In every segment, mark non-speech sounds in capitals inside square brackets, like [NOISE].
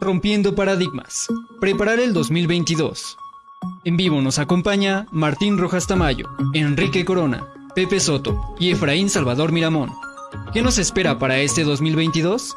Rompiendo paradigmas. Preparar el 2022. En vivo nos acompaña Martín Rojas Tamayo, Enrique Corona, Pepe Soto y Efraín Salvador Miramón. ¿Qué nos espera para este 2022?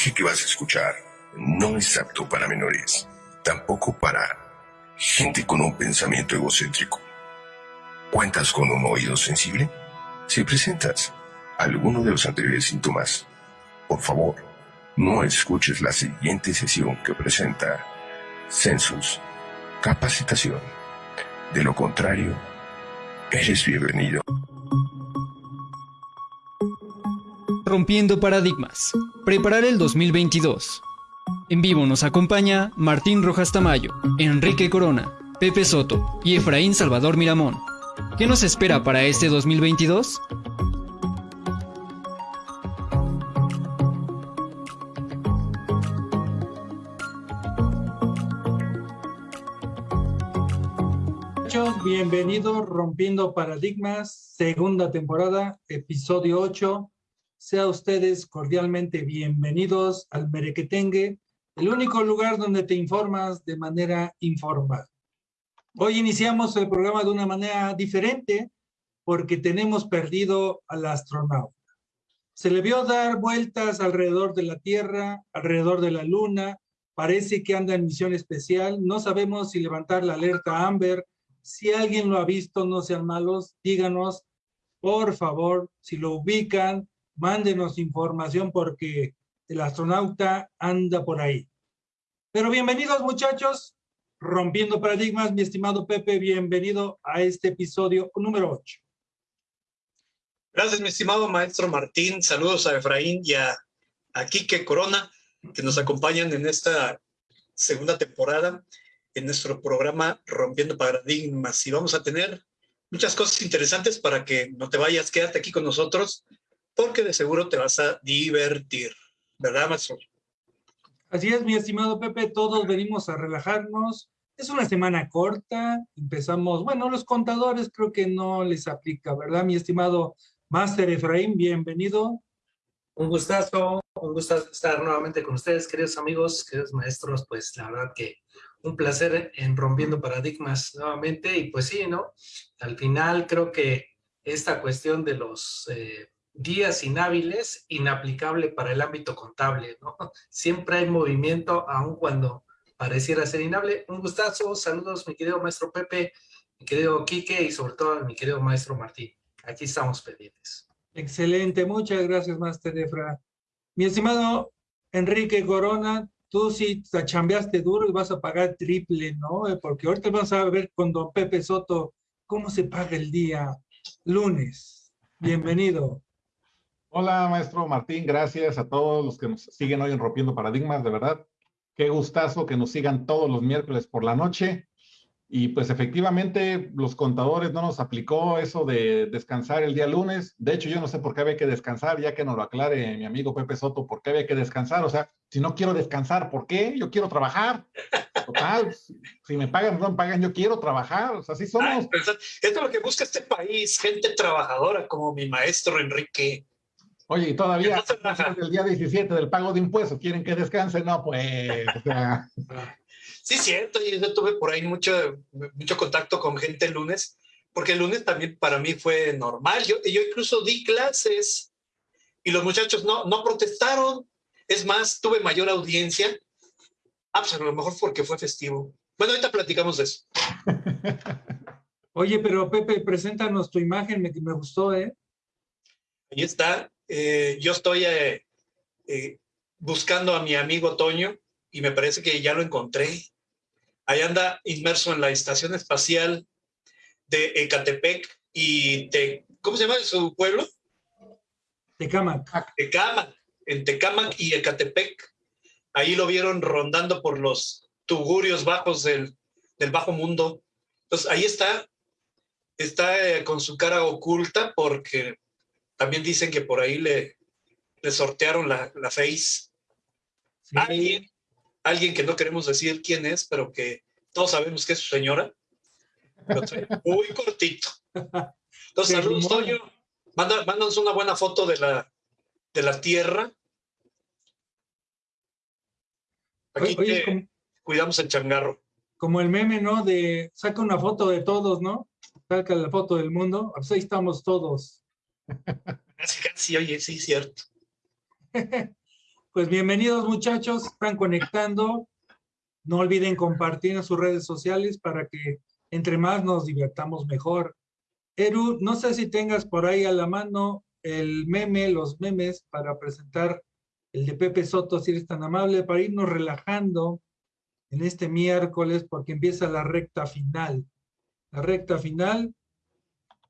Lenguaje que vas a escuchar no es apto para menores, tampoco para gente con un pensamiento egocéntrico. ¿Cuentas con un oído sensible? Si presentas alguno de los anteriores síntomas, por favor, no escuches la siguiente sesión que presenta Census Capacitación. De lo contrario, eres bienvenido. Rompiendo paradigmas. Preparar el 2022. En vivo nos acompaña Martín Rojas Tamayo, Enrique Corona, Pepe Soto y Efraín Salvador Miramón. ¿Qué nos espera para este 2022? Muchachos, bienvenidos Rompiendo Paradigmas, segunda temporada, episodio 8. Sea ustedes cordialmente bienvenidos al Merequetengue, el único lugar donde te informas de manera informal. Hoy iniciamos el programa de una manera diferente porque tenemos perdido al astronauta. Se le vio dar vueltas alrededor de la Tierra, alrededor de la Luna, parece que anda en misión especial, no sabemos si levantar la alerta Amber, si alguien lo ha visto, no sean malos, díganos, por favor, si lo ubican, mándenos información porque el astronauta anda por ahí. Pero bienvenidos muchachos, rompiendo paradigmas, mi estimado Pepe, bienvenido a este episodio número 8. Gracias, mi estimado maestro Martín. Saludos a Efraín y a, a Quique Corona, que nos acompañan en esta segunda temporada en nuestro programa Rompiendo Paradigmas. Y vamos a tener muchas cosas interesantes para que no te vayas, quédate aquí con nosotros, porque de seguro te vas a divertir. ¿Verdad, maestro? Así es, mi estimado Pepe, todos venimos a relajarnos. Es una semana corta, empezamos, bueno, los contadores creo que no les aplica, ¿verdad, mi estimado Máster Efraín? Bienvenido. Un gustazo, un gustazo estar nuevamente con ustedes, queridos amigos, queridos maestros, pues la verdad que un placer en Rompiendo Paradigmas nuevamente, y pues sí, ¿no? Al final creo que esta cuestión de los eh, días inhábiles, inaplicable para el ámbito contable, ¿no? [LAUGHS] Siempre hay movimiento, aun cuando pareciera ser inhable. Un gustazo, saludos mi querido maestro Pepe, mi querido Quique y sobre todo mi querido maestro Martín. Aquí estamos pendientes. Excelente, muchas gracias, Master Efra. Mi estimado Enrique Corona, tú sí te chambeaste duro y vas a pagar triple, ¿no? Eh, Porque ahorita vamos a ver con don Pepe Soto cómo se paga el día lunes. Bienvenido. Hola, maestro Martín, gracias a todos los que nos siguen hoy en Rompiendo Paradigmas, de verdad. Qué gustazo que nos sigan todos los miércoles por la noche. Y pues efectivamente los contadores no nos aplicó eso de descansar el día lunes. De hecho, yo no sé por qué había que descansar, ya que nos lo aclare mi amigo Pepe Soto, por qué había que descansar. O sea, si no quiero descansar, ¿por qué? Yo quiero trabajar. Total, si me pagan no me pagan, yo quiero trabajar. O sea, así somos. Esto es lo que busca este país, gente trabajadora como mi maestro Enrique. Oye, y todavía el día 17 del pago de impuestos, ¿quieren que descanse? No, pues, Sí, cierto, y yo tuve por ahí mucho, mucho contacto con gente el lunes, porque el lunes también para mí fue normal. Yo, yo incluso di clases y los muchachos no, no protestaron. Es más, tuve mayor audiencia. Ah, pues a lo mejor porque fue festivo. Bueno, ahorita platicamos de eso. [LAUGHS] Oye, pero Pepe, preséntanos tu imagen, me, me gustó, ¿eh? Ahí está. Eh, yo estoy eh, eh, buscando a mi amigo Toño y me parece que ya lo encontré. Ahí anda inmerso en la estación espacial de Ecatepec y te, ¿cómo se llama su pueblo? Tecamac. Tecamac, en Tecamac y Ecatepec. Ahí lo vieron rondando por los tugurios bajos del, del bajo mundo. Entonces ahí está, está eh, con su cara oculta porque también dicen que por ahí le, le sortearon la, la face. Alguien, alguien que no queremos decir quién es, pero que todos sabemos que es su señora. Muy cortito. Entonces, saludos, Toño. Manda, mándanos una buena foto de la, de la tierra. Aquí cuidamos el changarro. Como el meme, ¿no? De saca una foto de todos, ¿no? Saca la foto del mundo. Pues ahí estamos todos. Casi, casi, oye, sí, cierto. [LAUGHS] pues bienvenidos muchachos, están conectando. No olviden compartir en sus redes sociales para que entre más nos divertamos mejor. Eru, no sé si tengas por ahí a la mano el meme, los memes para presentar el de Pepe Soto, si eres tan amable, para irnos relajando en este miércoles porque empieza la recta final. La recta final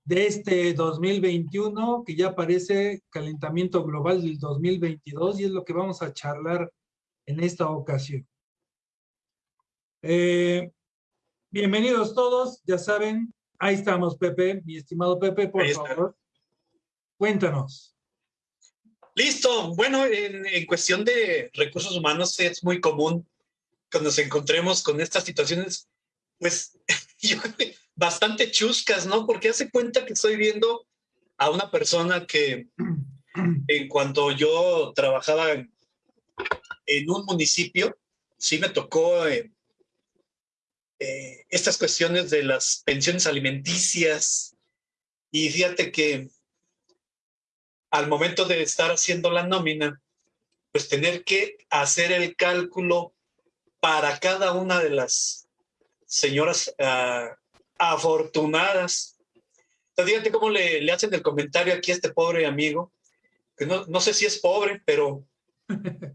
de este 2021, que ya parece calentamiento global del 2022 y es lo que vamos a charlar en esta ocasión. Eh, bienvenidos todos, ya saben, ahí estamos Pepe, mi estimado Pepe, por favor, cuéntanos. Listo, bueno, en, en cuestión de recursos humanos es muy común que nos encontremos con estas situaciones, pues [LAUGHS] yo bastante chuscas, ¿no? Porque hace cuenta que estoy viendo a una persona que en cuanto yo trabajaba en, un municipio, sí me tocó eh, eh, estas cuestiones de las pensiones alimenticias y fíjate que al momento de estar haciendo la nómina, pues tener que hacer el cálculo para cada una de las señoras uh, afortunadas. Entonces, fíjate cómo le, le, hacen el comentario aquí a este pobre amigo, que no, no sé si es pobre, pero [LAUGHS]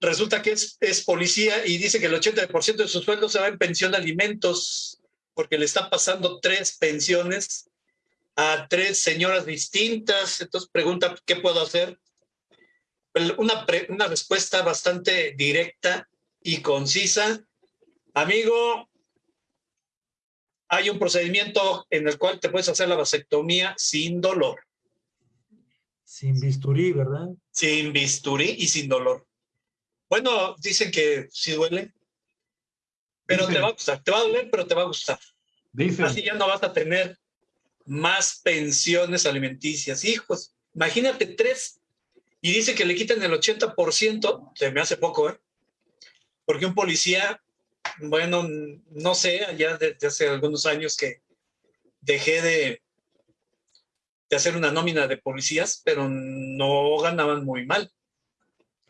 resulta que es, es, policía y dice que el 80% de su sueldo se va en pensión de alimentos, porque le están pasando tres pensiones a tres señoras distintas. Entonces pregunta, ¿qué puedo hacer? Una, una respuesta bastante directa y concisa. Amigo, hay un procedimiento en el cual te puedes hacer la vasectomía sin dolor. Sin bisturí, ¿verdad? Sin bisturí y sin dolor. Bueno, dicen que sí duele, pero te va a gustar. Te va a doler, pero te va a gustar. Dicen. Así ya no vas a tener más pensiones alimenticias. Hijos, imagínate tres. Y dice que le quitan el 80%, se me hace poco, ¿eh? Porque un policía bueno, no sé, ya desde hace algunos años que dejé de, de hacer una nómina de policías, pero no ganaban muy mal.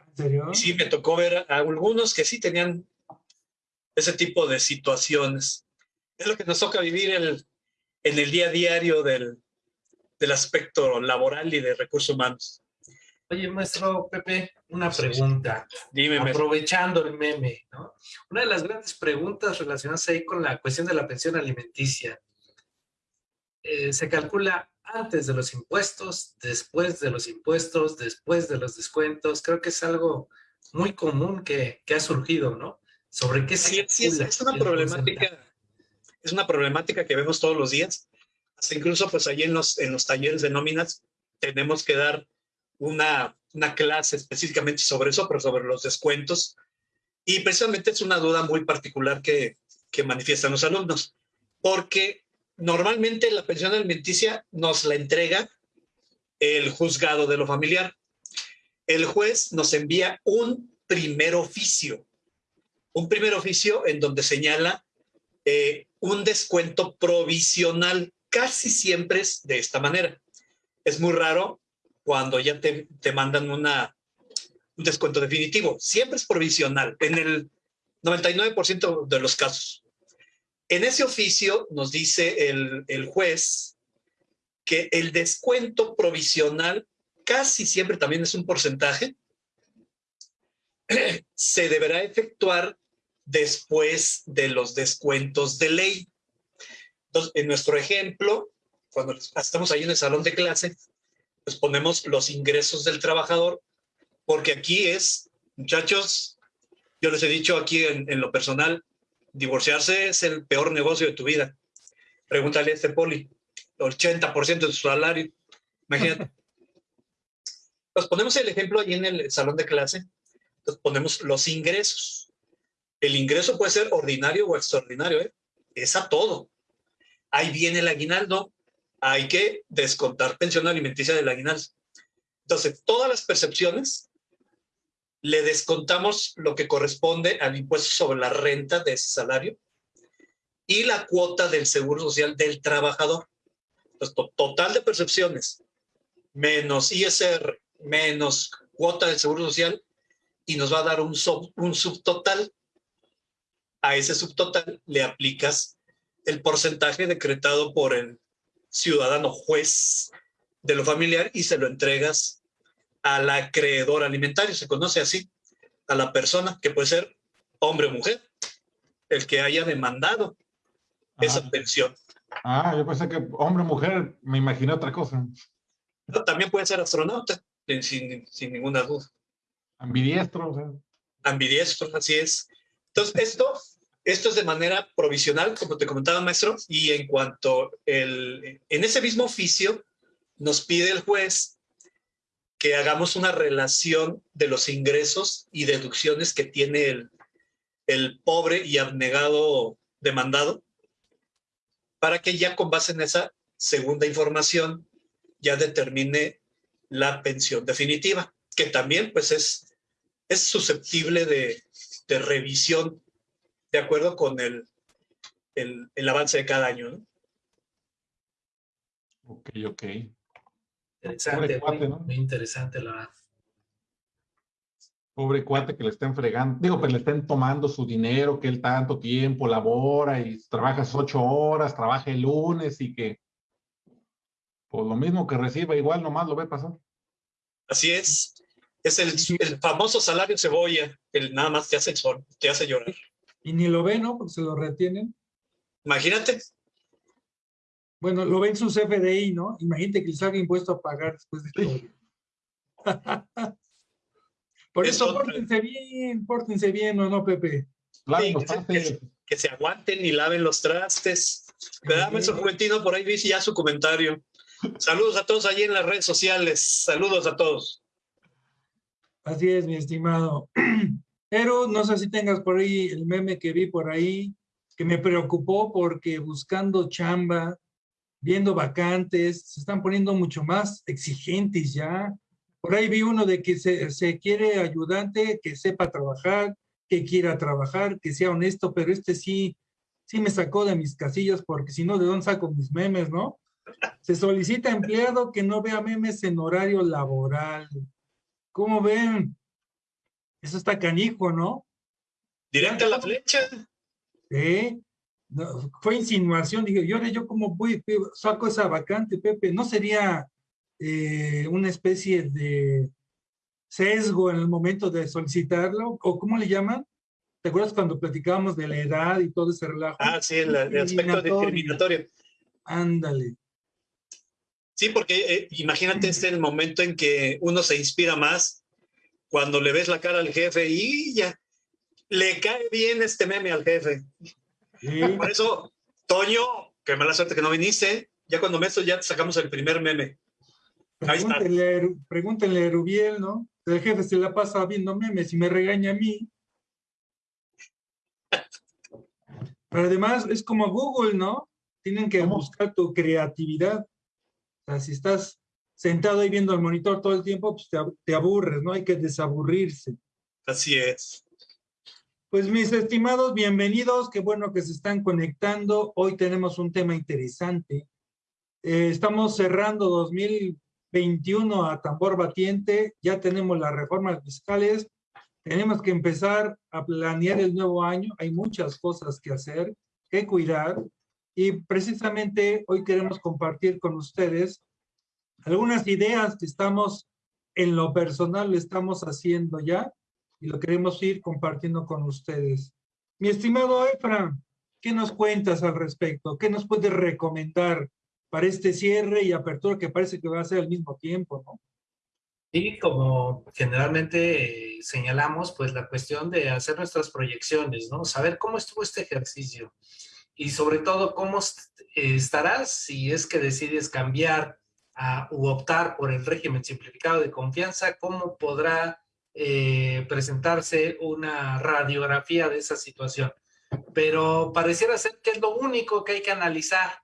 ¿En serio? sí, me tocó ver a algunos que sí tenían ese tipo de situaciones. Es lo que nos toca vivir el, en el día a diario del, del aspecto laboral y de recursos humanos. Oye, maestro Pepe, una pregunta. Dime, Aprovechando el meme, ¿no? Una de las grandes preguntas relacionadas ahí con la cuestión de la pensión alimenticia. Eh, se calcula antes de los impuestos, después de los impuestos, después de los descuentos. Creo que es algo muy común que, que ha surgido, ¿no? Sobre qué sí, sí es, es, una problemática, es una problemática que vemos todos los días. Hasta incluso, pues, allí en los, en los talleres de nóminas tenemos que dar una, una clase específicamente sobre eso, pero sobre los descuentos. Y precisamente es una duda muy particular que, que manifiestan los alumnos, porque normalmente la pensión alimenticia nos la entrega el juzgado de lo familiar. El juez nos envía un primer oficio, un primer oficio en donde señala eh, un descuento provisional. Casi siempre es de esta manera. Es muy raro cuando ya te, te mandan una, un descuento definitivo. Siempre es provisional, en el 99% de los casos. En ese oficio nos dice el, el juez que el descuento provisional casi siempre también es un porcentaje, [CLEARS THROAT] se deberá efectuar después de los descuentos de ley. Entonces, en nuestro ejemplo, cuando estamos ahí en el salón de clase, pues ponemos los ingresos del trabajador, porque aquí es, muchachos, Yo les he dicho aquí en, en lo personal, divorciarse es el peor negocio de tu vida. Pregúntale a este poli, 80% de su salario. Imagínate. [LAUGHS] Nos ponemos el ejemplo ahí en el salón de clase. Nos ponemos los ingresos. El ingreso puede ser ordinario o extraordinario, ¿eh? es a todo. Ahí viene el aguinaldo, hay que descontar pensión alimenticia del aguinaldo. Entonces, todas las percepciones le descontamos lo que corresponde al impuesto sobre la renta de ese salario y la cuota del seguro social del trabajador. Entonces, total de percepciones menos ISR menos cuota del seguro social y nos va a dar un, un subtotal. A ese subtotal le aplicas el porcentaje decretado por el ciudadano juez de lo familiar y se lo entregas al acreedor alimentario, se conoce así, a la persona que puede ser hombre o mujer, el que haya demandado esa pensión. Ah, yo pensé que hombre o mujer, me imaginé otra cosa. también puede ser astronauta, sin, sin ninguna duda. Ambidiestro. Ambidiestro, así es. Entonces, esto esto es de manera provisional, como te comentaba, maestro, y en cuanto el, en ese mismo oficio nos pide el juez que hagamos una relación de los ingresos y deducciones que tiene el, el pobre y abnegado demandado, para que ya con base en esa segunda información ya determine la pensión definitiva, que también pues es, es susceptible de, de revisión de acuerdo con el, el, avance de cada año. ¿no? Ok, ok. Interesante, cuate, ¿no? muy interesante la verdad. Pobre cuate que le estén fregando, digo, pues le estén tomando su dinero, que él tanto tiempo labora y trabaja ocho horas, trabaja el lunes y que, pues lo mismo que reciba, igual nomás lo ve pasar. Así es. Es el, el famoso salario cebolla, el nada más te hace, te hace llorar. Y ni lo ven, ¿no? Porque se lo retienen. Imagínate. Bueno, lo ven sus FDI, ¿no? Imagínate que les haga impuesto a pagar después de todo. [LAUGHS] Por eso, pórtense bien, pórtense bien, ¿o no, Pepe? que, se, aguanten y laven los trastes. ¿Verdad, su Juventino? Por ahí dice ya su comentario. Saludos a todos allí en las redes sociales. Saludos a todos. Así es, mi estimado. [CLEARS THROAT] Pero no sé si tengas por ahí el meme que vi por ahí, que me preocupó porque buscando chamba, viendo vacantes, se están poniendo mucho más exigentes ya. Por ahí vi uno de que se, se quiere ayudante, que sepa trabajar, que quiera trabajar, que sea honesto, pero este sí, sí me sacó de mis casillas porque si no, ¿de dónde saco mis memes, no? Se solicita empleado que no vea memes en horario laboral. ¿Cómo ven? Eso está canijo, ¿no? Directa a la flecha. Sí. fue insinuación, dije, yo, yo como voy, saco esa vacante, Pepe, ¿no sería eh, una especie de sesgo en el momento de solicitarlo? ¿O cómo le llaman? ¿Te acuerdas cuando platicábamos de la edad y todo ese relajo? Ah, sí, el, aspecto discriminatorio. Ándale. Sí, porque eh, imagínate este el momento en que uno se inspira más cuando le ves la cara al jefe y ya le cae bien este meme al jefe. Por eso, Toño, qué mala suerte que no viniste, ya cuando me esto ya sacamos el primer meme. Pregúntenle, pregúntenle a Rubiel, ¿no? El jefe se la pasa viendo memes y me regaña a mí. Pero además es como Google, ¿no? Tienen que buscar tu creatividad. O sea, si estás sentado ahí viendo el monitor todo el tiempo, pues te, aburres, ¿no? Hay que desaburrirse. Así es. Pues mis estimados, bienvenidos, qué bueno que se están conectando. Hoy tenemos un tema interesante. Eh, estamos cerrando 2021 a tambor batiente, ya tenemos las reformas fiscales, tenemos que empezar a planear el nuevo año, hay muchas cosas que hacer, que cuidar, y precisamente hoy queremos compartir con ustedes algunas ideas que estamos en lo personal estamos haciendo ya y lo queremos ir compartiendo con ustedes. Mi estimado Efra, ¿qué nos cuentas al respecto? ¿Qué nos puedes recomendar para este cierre y apertura que parece que va a ser al mismo tiempo, no? Y como generalmente eh, señalamos, pues la cuestión de hacer nuestras proyecciones, ¿no? Saber cómo estuvo este ejercicio y sobre todo cómo estarás si es que decides cambiar a, u optar por el régimen simplificado de confianza, cómo podrá eh, presentarse una radiografía de esa situación. Pero pareciera ser que es lo único que hay que analizar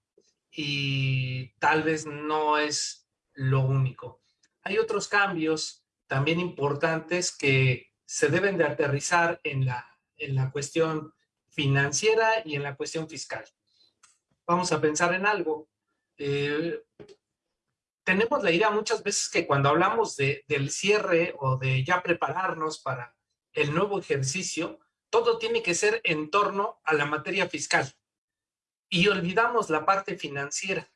y tal vez no es lo único. Hay otros cambios también importantes que se deben de aterrizar en la, en la cuestión financiera y en la cuestión fiscal. Vamos a pensar en algo. Eh, tenemos la idea muchas veces que cuando hablamos de, del cierre o de ya prepararnos para el nuevo ejercicio, todo tiene que ser en torno a la materia fiscal. Y olvidamos la parte financiera,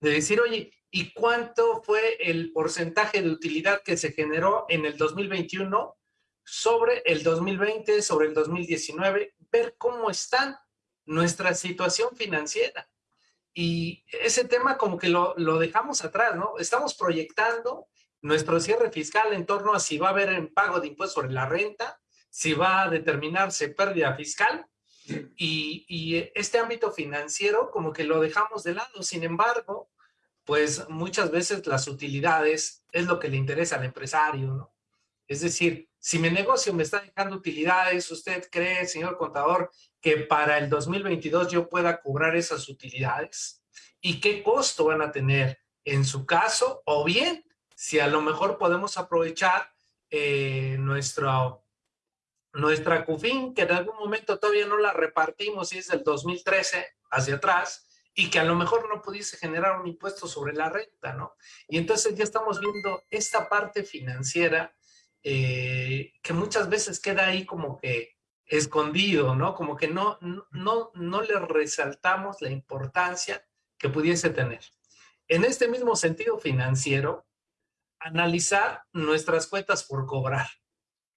de decir, oye, y cuánto fue el porcentaje de utilidad que se generó en el 2021 sobre el 2020, sobre el 2019, ver cómo está nuestra situación financiera. Y ese tema como que lo, lo dejamos atrás, ¿no? Estamos proyectando nuestro cierre fiscal en torno a si va a haber un pago de impuestos sobre la renta, si va a determinarse pérdida fiscal, y, y, este ámbito financiero como que lo dejamos de lado. Sin embargo, pues muchas veces las utilidades es lo que le interesa al empresario, ¿no? Es decir, si mi negocio me está dejando utilidades, ¿usted cree, señor contador, que para el 2022 yo pueda cobrar esas utilidades? ¿Y qué costo van a tener en su caso? O bien, si a lo mejor podemos aprovechar eh, nuestra CUFIN, que en algún momento todavía no la repartimos y es del 2013 hacia atrás, y que a lo mejor no pudiese generar un impuesto sobre la renta, ¿no? Y entonces ya estamos viendo esta parte financiera eh, que muchas veces queda ahí como que escondido, ¿no? Como que no, no, no le resaltamos la importancia que pudiese tener. En este mismo sentido financiero, analizar nuestras cuentas por cobrar.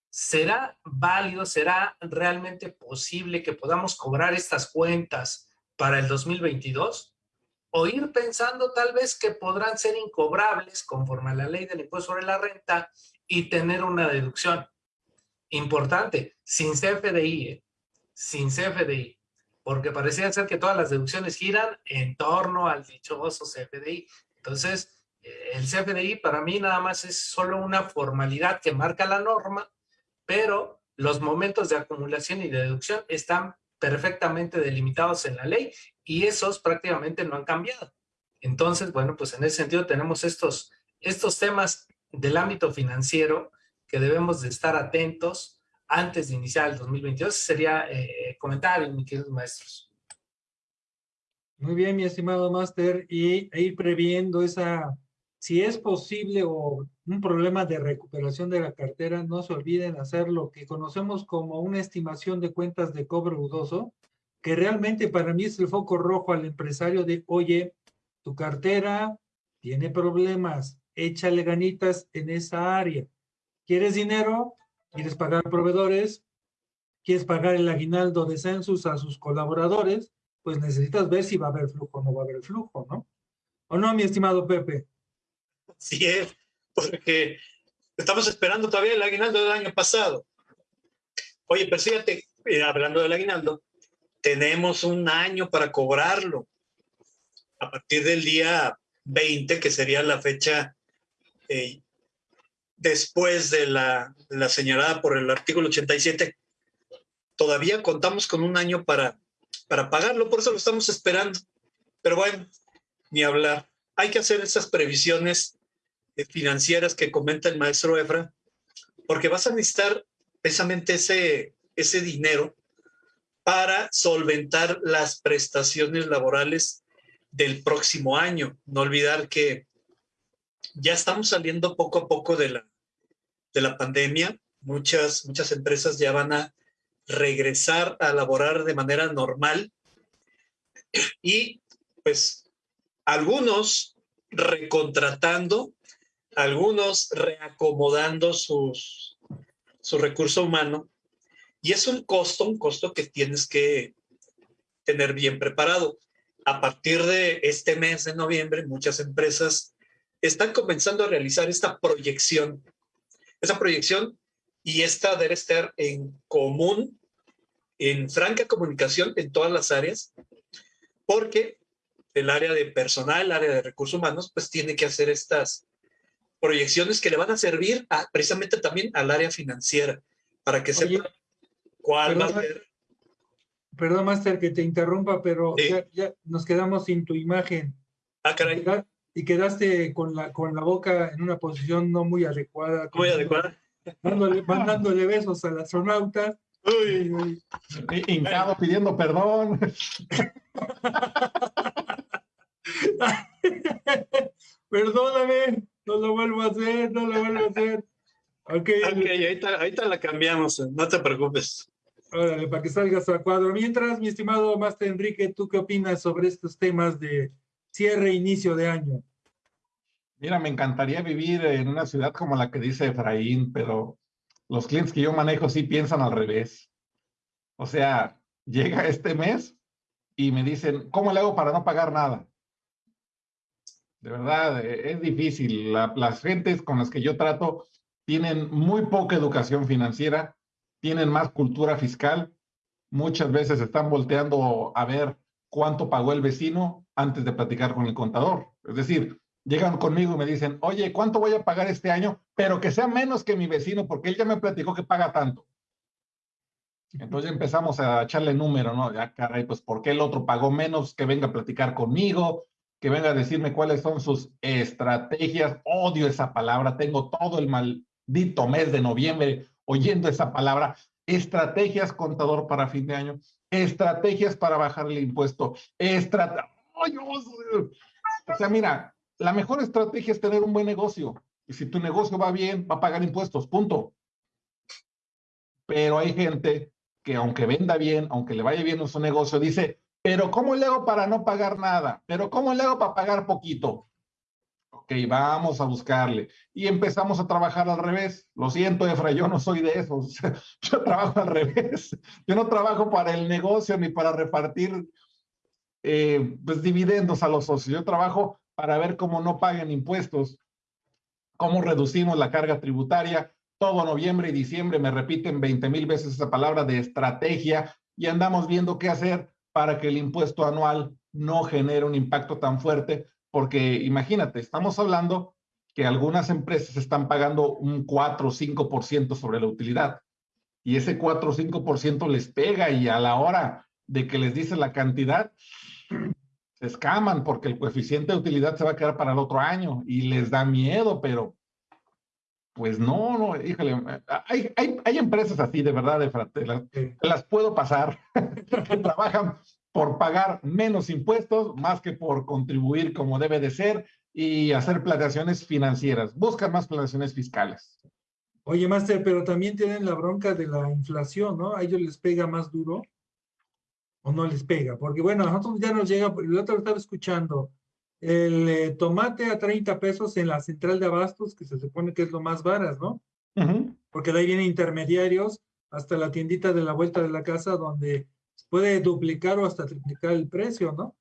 ¿Será válido, será realmente posible que podamos cobrar estas cuentas para el 2022 o ir pensando tal vez que podrán ser incobrables conforme a la ley del impuesto sobre la renta y tener una deducción. Importante, sin CFDI, ¿eh? sin CFDI, porque parecía ser que todas las deducciones giran en torno al dichoso CFDI. Entonces, eh, el CFDI para mí nada más es solo una formalidad que marca la norma, pero los momentos de acumulación y de deducción están perfectamente delimitados en la ley y esos prácticamente no han cambiado. Entonces, bueno, pues en ese sentido tenemos estos, estos temas del ámbito financiero que debemos de estar atentos antes de iniciar el 2022. Sería eh, comentario, mis queridos maestros. Muy bien, mi estimado máster, y e ir previendo esa, si es posible o un problema de recuperación de la cartera, no se olviden hacer lo que conocemos como una estimación de cuentas de cobro dudoso, que realmente para mí es el foco rojo al empresario de, oye, tu cartera tiene problemas, échale ganitas en esa área. ¿Quieres dinero? ¿Quieres pagar proveedores? ¿Quieres pagar el aguinaldo de census a sus colaboradores? Pues necesitas ver si va a haber flujo o no va a haber flujo, ¿no? ¿O no, mi estimado Pepe? Sí es porque estamos esperando todavía el aguinaldo del año pasado. Oye, pero fíjate, eh, hablando del aguinaldo, tenemos un año para cobrarlo. A partir del día 20, que sería la fecha eh, después de la, la señalada por el artículo 87, todavía contamos con un año para, para pagarlo, por eso lo estamos esperando. Pero bueno, ni hablar. Hay que hacer esas previsiones financieras que comenta el maestro Efra, porque vas a necesitar precisamente ese, ese dinero para solventar las prestaciones laborales del próximo año. No olvidar que ya estamos saliendo poco a poco de la, de la pandemia. Muchas, muchas empresas ya van a regresar a laborar de manera normal y pues algunos recontratando algunos reacomodando sus, su recurso humano. Y es un costo, un costo que tienes que tener bien preparado. A partir de este mes de noviembre, muchas empresas están comenzando a realizar esta proyección esa proyección y esta debe estar en común, en franca comunicación en todas las áreas, porque el área de personal, el área de recursos humanos, pues tiene que hacer estas proyecciones que le van a servir precisamente también al área financiera, para que sepa cuál va a ser. Perdón, Master, que te interrumpa, pero ya, nos quedamos sin tu imagen. Ah, caray. Y quedaste con la, con la boca en una posición no muy adecuada. Muy adecuada. mandándole besos al astronauta. Uy, uy. Hincado pidiendo perdón. [LAUGHS] Perdóname, no lo vuelvo a hacer, no lo vuelvo a hacer. Ok, okay ahorita, la cambiamos, no te preocupes. Órale, para que salgas a cuadro. Mientras, mi estimado Master Enrique, ¿tú qué opinas sobre estos temas de cierre inicio de año? Mira, me encantaría vivir en una ciudad como la que dice Efraín, pero los clientes que yo manejo sí piensan al revés. O sea, llega este mes y me dicen, ¿cómo le hago para no pagar nada? De verdad, e, es difícil. las gentes con las que yo trato tienen muy poca educación financiera, tienen más cultura fiscal, muchas veces están volteando a ver cuánto pagó el vecino antes de platicar con el contador. Es decir, llegan conmigo y me dicen, oye, ¿cuánto voy a pagar este año? Pero que sea menos que mi vecino, porque él ya me platicó que paga tanto. Entonces empezamos a echarle número, ¿no? Ya, caray, pues ¿por qué el otro pagó menos? Que venga a platicar conmigo, que venga a decirme cuáles son sus estrategias. Odio esa palabra, tengo todo el maldito mes de noviembre oyendo esa palabra. Estrategias, contador, para fin de año. Estrategias para bajar el impuesto. Estrate... O sea, mira, la mejor estrategia es tener un buen negocio. Y si tu negocio va bien, va a pagar impuestos, punto. Pero hay gente que aunque venda bien, aunque le vaya bien en su negocio, dice, pero ¿cómo le hago para no pagar nada? ¿Pero cómo le hago para pagar poquito? Ok, vamos a buscarle. Y empezamos a trabajar al revés. Lo siento, Efra, yo no soy de esos. [LAUGHS] Yo trabajo al revés. Yo no trabajo para el negocio ni para repartir eh, pues, dividendos a los socios. Yo trabajo para ver cómo no paguen impuestos, cómo reducimos la carga tributaria. Todo noviembre y diciembre me repiten 20 mil veces esa palabra de estrategia y andamos viendo qué hacer para que el impuesto anual no genere un impacto tan fuerte, porque imagínate, estamos hablando que algunas empresas están pagando un 4 o 5% sobre la utilidad y ese 4 o 5% les pega y a la hora de que les dice la cantidad, [CLEARS THROAT] se escaman porque el coeficiente de utilidad se va a quedar para el otro año y les da miedo, pero pues no, no, híjole, hay, hay, hay empresas así de verdad, de las, las puedo pasar, [LAUGHS] que trabajan por pagar menos impuestos más que por contribuir como debe de ser y hacer planeaciones financieras, buscan más planeaciones fiscales. Oye, Master, pero también tienen la bronca de la inflación, ¿no? A ellos les pega más duro o no les pega. Porque bueno, a nosotros ya nos llega, el otro estaba escuchando, el eh, tomate a 30 pesos en la central de abastos, que se supone que es lo más varas, ¿no? Porque de ahí vienen intermediarios hasta la tiendita de la vuelta de la casa donde puede duplicar o hasta triplicar el precio, ¿no?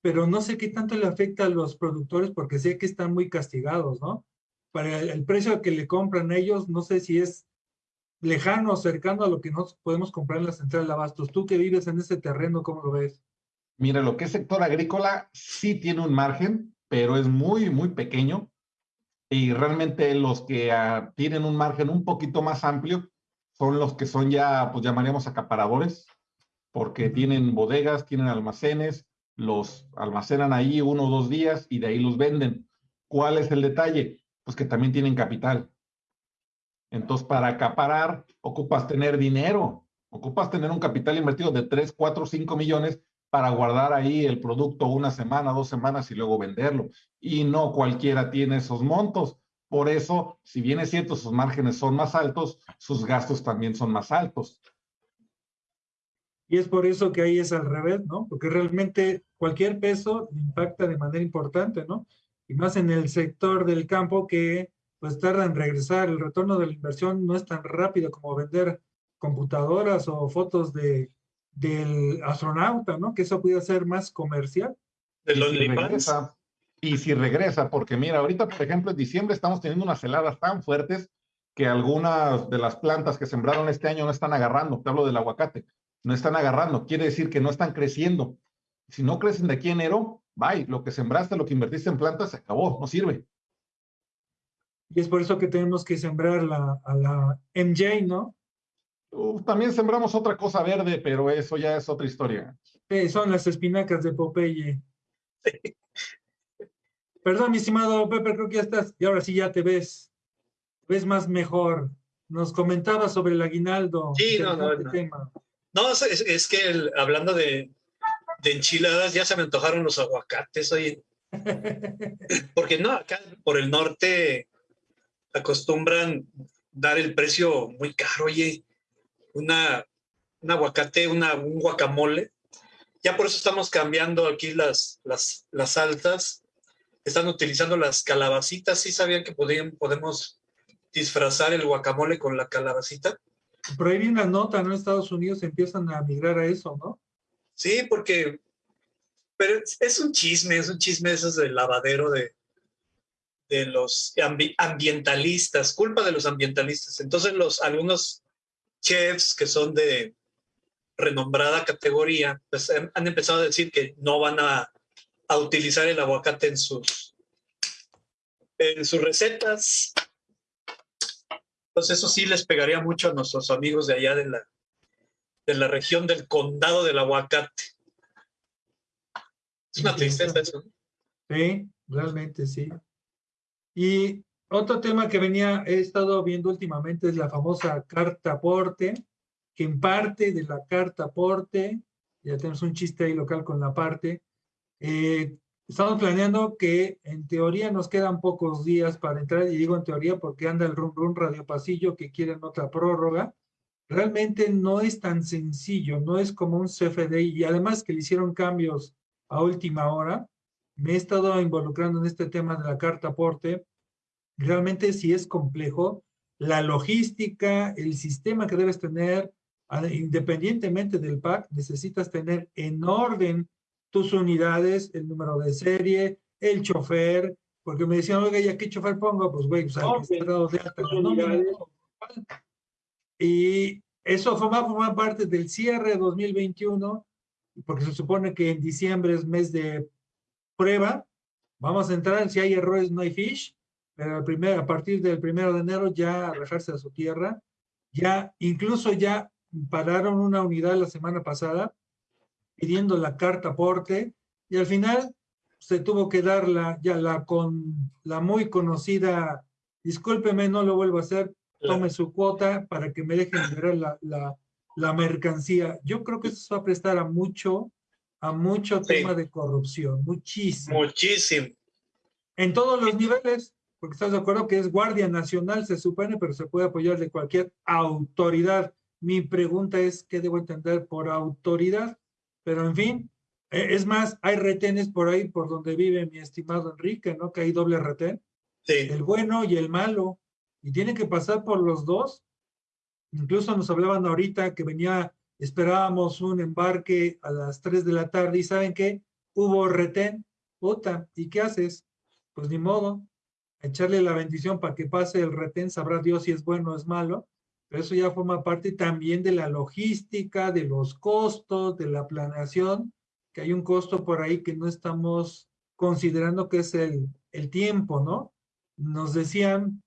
Pero no sé qué tanto le afecta a los productores porque sé que están muy castigados, ¿no? Para el, precio que le compran ellos, no sé si es lejano o cercano a lo que nos podemos comprar en la central de abastos. Tú que vives en ese terreno, ¿cómo lo ves? Mira, lo que es sector agrícola sí tiene un margen, pero es muy, muy pequeño. Y realmente los que ah, tienen un margen un poquito más amplio son los que son ya, pues llamaríamos acaparadores, porque tienen bodegas, tienen almacenes, los almacenan ahí uno o dos días y de ahí los venden. ¿Cuál es el detalle? Pues que también tienen capital. Entonces, para acaparar, ocupas tener dinero, ocupas tener un capital invertido de 3, 4, 5 millones para guardar ahí el producto una semana, dos semanas y luego venderlo. Y no cualquiera tiene esos montos. Por eso, si bien es cierto, sus márgenes son más altos, sus gastos también son más altos. Y es por eso que ahí es al revés, ¿no? Porque realmente cualquier peso impacta de manera importante, ¿no? Y más en el sector del campo que pues tarda en regresar. El retorno de la inversión no es tan rápido como vender computadoras o fotos de, del astronauta, ¿no? Que eso puede ser más comercial. De los y, regresa, y si regresa, porque mira, ahorita, por ejemplo, en diciembre estamos teniendo unas heladas tan fuertes que algunas de las plantas que sembraron este año no están agarrando. Te hablo del aguacate. No están agarrando. Quiere decir que no están creciendo. Si no crecen de aquí a enero, bye. Lo que sembraste, lo que invertiste en plantas, se acabó. No sirve. Y es por eso que tenemos que sembrar la, a la MJ, ¿no? también sembramos otra cosa verde, pero eso ya es otra historia. son las espinacas de Popeye. Perdón, mi estimado Pepe, creo que ya estás, y ahora sí ya te ves, ves más mejor. Nos comentabas sobre el aguinaldo. Sí, no, no, no. No, es, que hablando de, de, enchiladas, ya se me antojaron los aguacates, oye. [LAUGHS] Porque no, acá por el norte acostumbran dar el precio muy caro, oye una, un aguacate, una, un guacamole. Ya por eso estamos cambiando aquí las, las, las altas. Están utilizando las calabacitas. ¿Sí sabían que podían, podemos disfrazar el guacamole con la calabacita? Por ahí viene una nota, ¿no? Estados Unidos empiezan a migrar a eso, ¿no? Sí, porque pero es un chisme, es un chisme eso del lavadero de, de los ambientalistas, culpa de los ambientalistas. Entonces los algunos chefs que son de renombrada categoría, pues han empezado a decir que no van a, a utilizar el aguacate en sus, en sus recetas. Entonces eso sí les pegaría mucho a nuestros amigos de allá de la, de la región del condado del aguacate. Es una tristeza eso. Sí, realmente sí. Y otro tema que venía, he estado viendo últimamente es la famosa carta aporte, que en parte de la carta aporte, ya tenemos un chiste ahí local con la parte, eh, estamos planeando que en teoría nos quedan pocos días para entrar, y digo en teoría porque anda el rum rum radio pasillo que quieren otra prórroga. Realmente no es tan sencillo, no es como un CFDI, y además que le hicieron cambios a última hora. Me he estado involucrando en este tema de la carta aporte realmente sí es complejo. La logística, el sistema que debes tener, independientemente del pack, necesitas tener en orden tus unidades, el número de serie, el chofer, porque me decían, oiga, ¿ya qué chofer pongo? Pues, güey, pues que de alta Y eso forma, forma parte del cierre 2021, porque se supone que en diciembre es mes de prueba. Vamos a entrar, si hay errores, no hay fish pero a partir del primero de enero ya arrojarse a su tierra. Ya, incluso ya pararon una unidad la semana pasada pidiendo la carta aporte y al final se tuvo que dar la, ya la con la muy conocida, discúlpeme, no lo vuelvo a hacer, tome su cuota para que me dejen liberar la, la, la mercancía. Yo creo que eso se va a prestar a mucho, a mucho tema de corrupción, muchísimo. Muchísimo. En todos los niveles, porque estás de acuerdo que es Guardia Nacional, se supone, pero se puede apoyar de cualquier autoridad. Mi pregunta es, ¿qué debo entender por autoridad? Pero en fin, e, es más, hay retenes por ahí por donde vive mi estimado Enrique, ¿no? Que hay doble retén. Sí. El bueno y el malo. Y tiene que pasar por los dos. Incluso nos hablaban ahorita que venía, esperábamos un embarque a las 3 de la tarde y ¿saben qué? Hubo retén. Puta, ¿y qué haces? Pues ni modo, echarle la bendición para que pase el retén, sabrá Dios si es bueno o es malo, pero eso ya forma parte también de la logística, de los costos, de la planeación, que hay un costo por ahí que no estamos considerando que es el, tiempo, ¿no? Nos decían,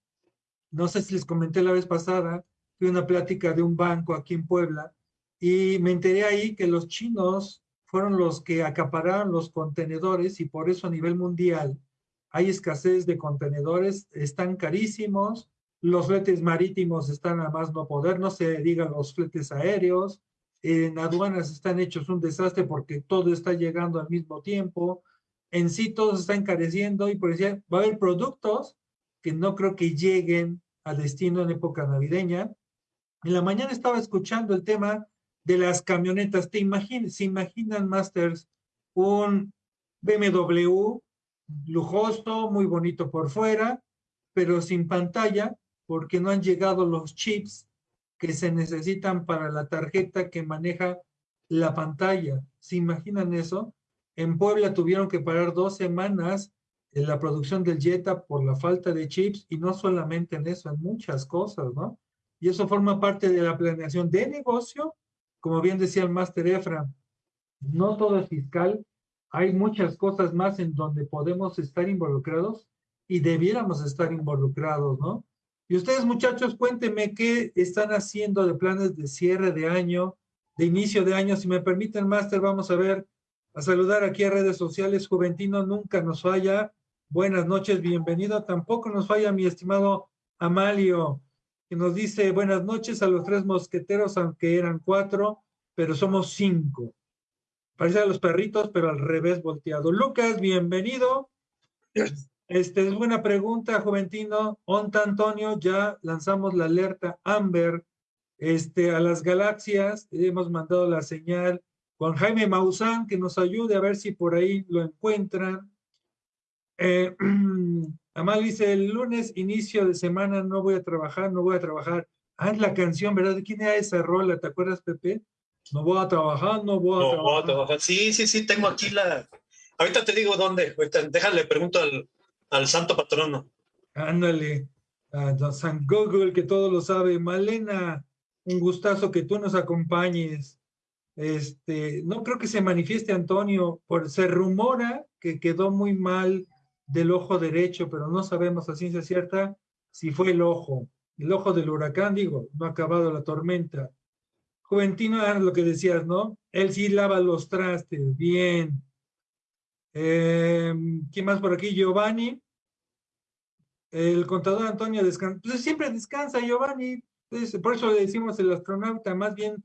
no sé si les comenté la vez pasada, fui una plática de un banco aquí en Puebla y me enteré ahí que los chinos fueron los que acapararon los contenedores y por eso a nivel mundial hay escasez de contenedores, están carísimos, los fletes marítimos están a más no poder, no se digan los fletes aéreos, en aduanas están hechos un desastre porque todo está llegando al mismo tiempo, en sí todo se está encareciendo y por decir, va a haber productos que no creo que lleguen a destino en época navideña. En la mañana estaba escuchando el tema de las camionetas. ¿Te imaginas, se imaginan, Masters, un BMW lujoso, muy bonito por fuera, pero sin pantalla, porque no han llegado los chips que se necesitan para la tarjeta que maneja la pantalla. ¿Se imaginan eso? En Puebla tuvieron que parar dos semanas en la producción del Jetta por la falta de chips y no solamente en eso, en muchas cosas, ¿no? Y eso forma parte de la planeación de negocio, como bien decía el máster Efra, no todo es fiscal, hay muchas cosas más en donde podemos estar involucrados y debiéramos estar involucrados, ¿no? Y ustedes, muchachos, cuéntenme qué están haciendo de planes de cierre de año, de inicio de año. Si me permiten, máster, vamos a ver, a saludar aquí a redes sociales. Juventino nunca nos falla. Buenas noches, bienvenido. Tampoco nos falla mi estimado Amalio, que nos dice buenas noches a los tres mosqueteros, aunque eran cuatro, pero somos cinco. Parece a los perritos, pero al revés volteado. Lucas, bienvenido. Este es buena pregunta, Juventino. Onta Antonio, ya lanzamos la alerta Amber este, a las galaxias. Hemos mandado la señal. Juan Jaime Maussan, que nos ayude a ver si por ahí lo encuentran. Eh, [CLEARS THROAT] Amal dice, el lunes, inicio de semana, no voy a trabajar, no voy a trabajar. Ah, es la canción, ¿verdad? ¿De quién era esa rola? ¿Te acuerdas, Pepe? No voy a trabajar, no voy a, No, trabajar. voy a trabajar. Sí, sí, sí, tengo aquí la... Ahorita te digo dónde. Ahorita, déjale, pregunto al, al santo patrono. Ándale, a don San Google, que todo lo sabe. Malena, un gustazo que tú nos acompañes. Este, no creo que se manifieste Antonio, por, se rumora que quedó muy mal del ojo derecho, pero no sabemos a ciencia cierta si fue el ojo, el ojo del huracán, digo, no ha acabado la tormenta. Juventino, ah, lo que decías, ¿no? Él sí lava los trastes, bien. Eh, ¿Quién más por aquí? Giovanni. El contador Antonio descansa. Pues siempre descansa Giovanni. Pues, por eso le decimos el astronauta, más bien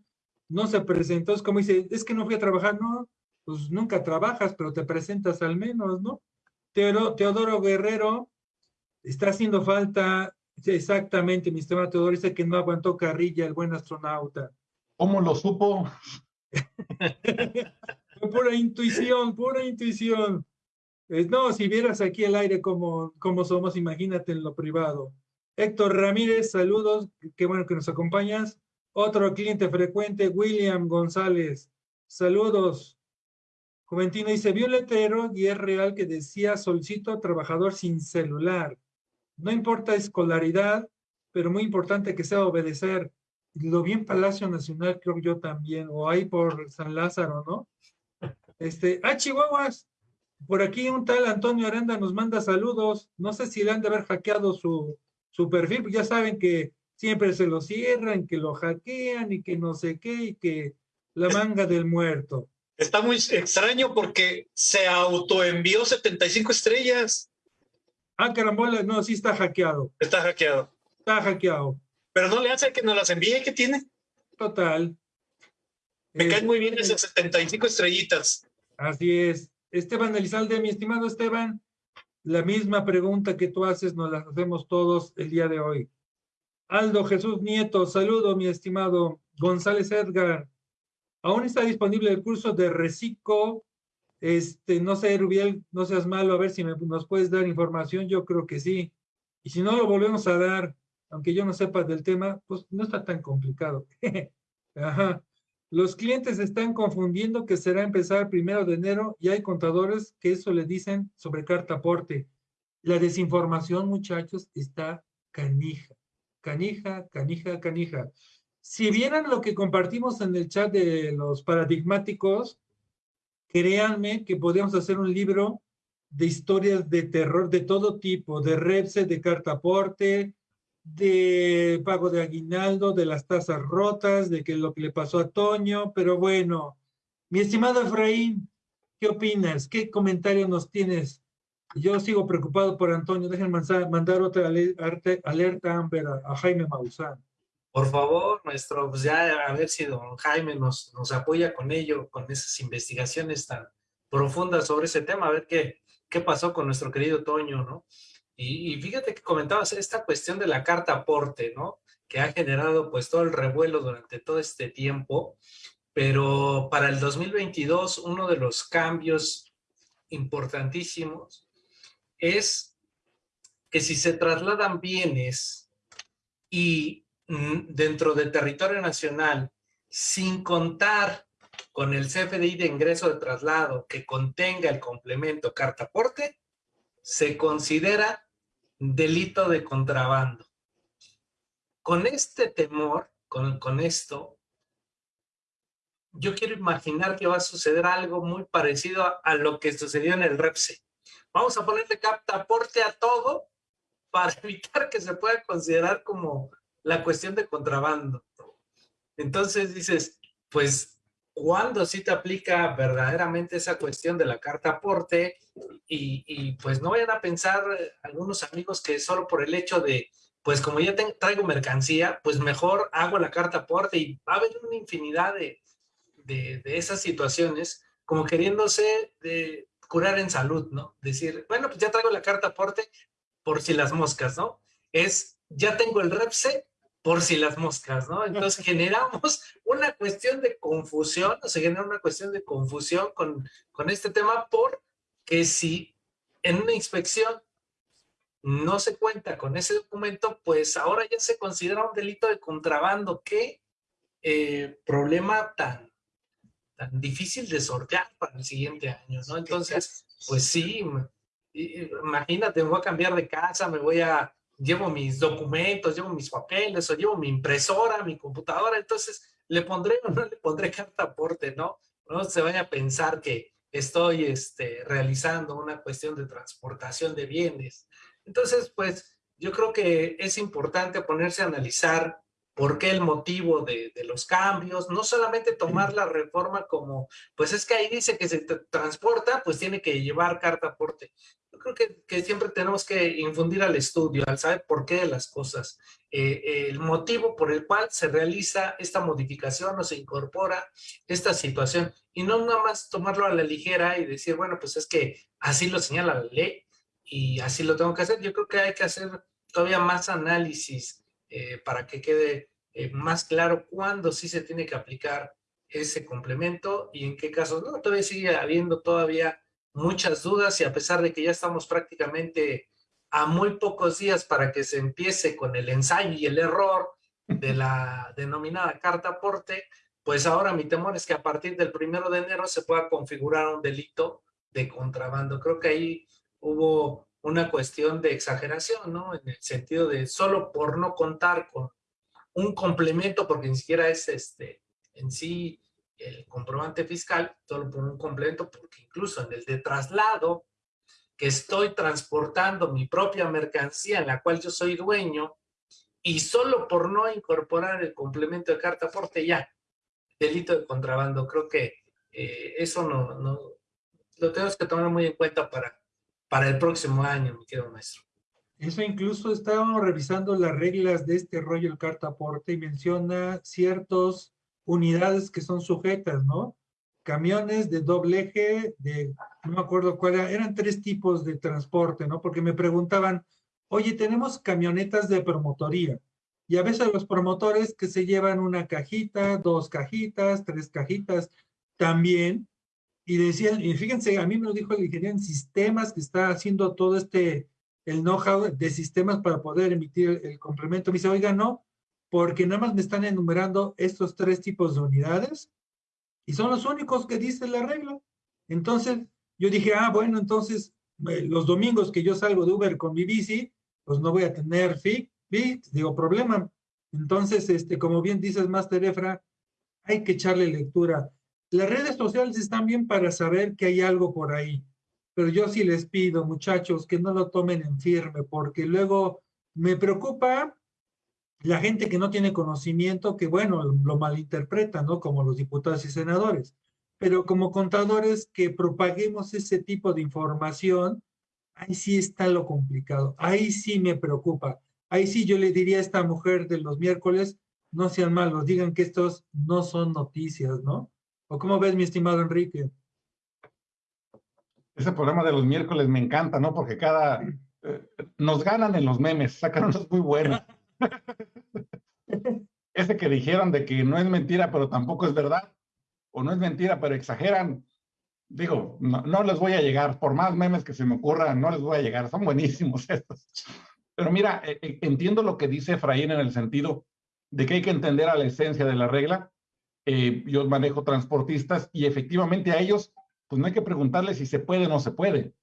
no se presentó. Es como dice, es que no fui a trabajar, no. Pues nunca trabajas, pero te presentas al menos, ¿no? Teodoro, Teodoro Guerrero está haciendo falta. Exactamente, mi estimado Teodoro dice que no aguantó carrilla el buen astronauta. ¿Cómo lo supo? [LAUGHS] Pura intuición, pura intuición. Eh, no, si vieras aquí el aire como, como somos, imagínate en lo privado. Héctor Ramírez, saludos, qué bueno que nos acompañas. Otro cliente frecuente, William González, saludos. Juventino dice, vi un letrero y es real que decía, solicito trabajador sin celular. No importa escolaridad, pero muy importante que sea obedecer. Lo vi en Palacio Nacional, creo yo también, o ahí por San Lázaro, ¿no? Este, ah, Chihuahuas, por aquí un tal Antonio Aranda nos manda saludos. No sé si le han de haber hackeado su, su perfil, ya saben que siempre se lo cierran, que lo hackean y que no sé qué, y que la manga del muerto. Está muy extraño porque se autoenvió 75 estrellas. Ah, carambola, no, sí está hackeado. Está hackeado. Está hackeado. Pero no le hace que nos las envíe. ¿Qué tiene? Total. Me Eh, caen muy bien esas 75 estrellitas. Así es. Esteban Elizalde, mi estimado Esteban, la misma pregunta que tú haces nos la hacemos todos el día de hoy. Aldo Jesús Nieto, saludo, mi estimado González Edgar. Aún está disponible el curso de Recico. Este, no sé, Rubiel, no seas malo, a ver si nos puedes dar información. Yo creo que sí. Y si no lo volvemos a dar, aunque yo no sepa del tema, pues no está tan complicado. [LAUGHS] Ajá. Los clientes están confundiendo que será empezar primero de enero y hay contadores que eso le dicen sobre carta aporte. La desinformación, muchachos, está canija, canija, canija, canija. Si vieran lo que compartimos en el chat de los paradigmáticos, créanme que podríamos hacer un libro de historias de terror de todo tipo, de Repse, de carta aporte, de pago de aguinaldo, de las tasas rotas, de que lo que le pasó a Toño, pero bueno, mi estimado Efraín, ¿qué opinas? ¿Qué comentario nos tienes? Yo sigo preocupado por Antonio, déjenme mandar, otra alerta Amber a Jaime Maussan. Por favor, nuestro, pues ya a ver si don Jaime nos, nos apoya con ello, con esas investigaciones tan profundas sobre ese tema, a ver qué, qué pasó con nuestro querido Toño, ¿no? Y, fíjate que comentabas esta cuestión de la carta aporte, ¿no? Que ha generado pues todo el revuelo durante todo este tiempo, pero para el 2022 uno de los cambios importantísimos es que si se trasladan bienes y mm, dentro del territorio nacional, sin contar con el CFDI de ingreso de traslado que contenga el complemento carta aporte, se considera delito de contrabando. Con este temor, con, con esto, yo quiero imaginar que va a suceder algo muy parecido a, lo que sucedió en el REPSE. Vamos a ponerle captaporte a todo para [LAUGHS] evitar que se pueda considerar como la cuestión de contrabando. Entonces dices, pues, ¿cuándo sí te aplica verdaderamente esa cuestión de la carta aporte? Y, y pues no vayan a pensar eh, algunos amigos que solo por el hecho de, pues como ya traigo mercancía, pues mejor hago la carta aporte y va a haber una infinidad de, de, de esas situaciones como queriéndose de curar en salud, ¿no? Decir, bueno, pues ya traigo la carta aporte por si las moscas, ¿no? Es, ya tengo el REPSE por si las moscas, ¿no? Entonces [LAUGHS] generamos una cuestión de confusión, o se genera una cuestión de confusión con, con este tema porque si en una inspección no se cuenta con ese documento, pues ahora ya se considera un delito de contrabando. Qué eh, problema tan, tan difícil de sortear para el siguiente año, ¿no? Entonces, pues sí, imagínate, me voy a cambiar de casa, me voy a llevo mis documentos, llevo mis papeles o llevo mi impresora, mi computadora, entonces le pondré o no le pondré [LAUGHS] carta aporte, ¿no? No se vaya a pensar que estoy este, realizando una cuestión de transportación de bienes. Entonces, pues yo creo que es importante ponerse a analizar por qué el motivo de, de, los cambios, no solamente tomar la reforma como, pues es que ahí dice que se transporta, pues tiene que llevar carta aporte. Creo que, que siempre tenemos que infundir al estudio, al saber por qué de las cosas, eh, el motivo por el cual se realiza esta modificación o se incorpora esta situación, y no nada más tomarlo a la ligera y decir, bueno, pues es que así lo señala la ley y así lo tengo que hacer. Yo creo que hay que hacer todavía más análisis eh, para que quede eh, más claro cuándo sí se tiene que aplicar ese complemento y en qué casos no. Todavía sigue habiendo todavía muchas dudas y a pesar de que ya estamos prácticamente a muy pocos días para que se empiece con el ensayo y el error de [LAUGHS] la denominada carta aporte, pues ahora mi temor es que a partir del primero de enero se pueda configurar un delito de contrabando. Creo que ahí hubo una cuestión de exageración, ¿no? En el sentido de solo por no contar con un complemento, porque ni siquiera es este en sí el comprobante fiscal, solo por un complemento, porque incluso en el de traslado, que estoy transportando mi propia mercancía en la cual yo soy dueño, y solo por no incorporar el complemento de carta aporte ya, delito de contrabando. Creo que eh, eso no, no, lo tenemos que tomar muy en cuenta para para el próximo año, mi querido maestro. Eso incluso estábamos revisando las reglas de este rollo el carta aporte y menciona ciertas unidades que son sujetas, ¿no? Camiones de doble eje, de, no me acuerdo cuál era, eran tres tipos de transporte, ¿no? Porque me preguntaban, oye, tenemos camionetas de promotoría, y a veces los promotores que se llevan una cajita, dos cajitas, tres cajitas, también y decían, y fíjense, a mí me lo dijo el ingeniero en sistemas que está haciendo todo este, el know-how de sistemas para poder emitir el, complemento. Me dice, oiga, no, porque nada más me están enumerando estos tres tipos de unidades y son los únicos que dice la regla. Entonces, yo dije, ah, bueno, entonces los domingos que yo salgo de Uber con mi bici, pues no voy a tener FIC, digo, problema. Entonces, este, como bien dices, Master Efra, hay que echarle lectura las redes sociales están bien para saber que hay algo por ahí, pero yo sí les pido, muchachos, que no lo tomen en firme, porque luego me preocupa la gente que no tiene conocimiento, que bueno, lo malinterpreta, ¿no? Como los diputados y senadores. Pero como contadores que propaguemos ese tipo de información, ahí sí está lo complicado, ahí sí me preocupa. Ahí sí yo le diría a esta mujer de los miércoles, no sean malos, digan que estos no son noticias, ¿no? ¿O cómo ves, mi estimado Enrique? Ese programa de los miércoles me encanta, ¿no? Porque cada... Eh, nos ganan en los memes, sacan unos muy buenos. [LAUGHS] Ese que dijeron de que no es mentira, pero tampoco es verdad, o no es mentira, pero exageran, digo, no, no, les voy a llegar, por más memes que se me ocurran, no les voy a llegar, son buenísimos [LAUGHS] estos. Pero mira, eh, entiendo lo que dice Efraín en el sentido de que hay que entender a la esencia de la regla, eh, yo manejo transportistas y efectivamente a ellos, pues no hay que preguntarles si se puede o no se puede.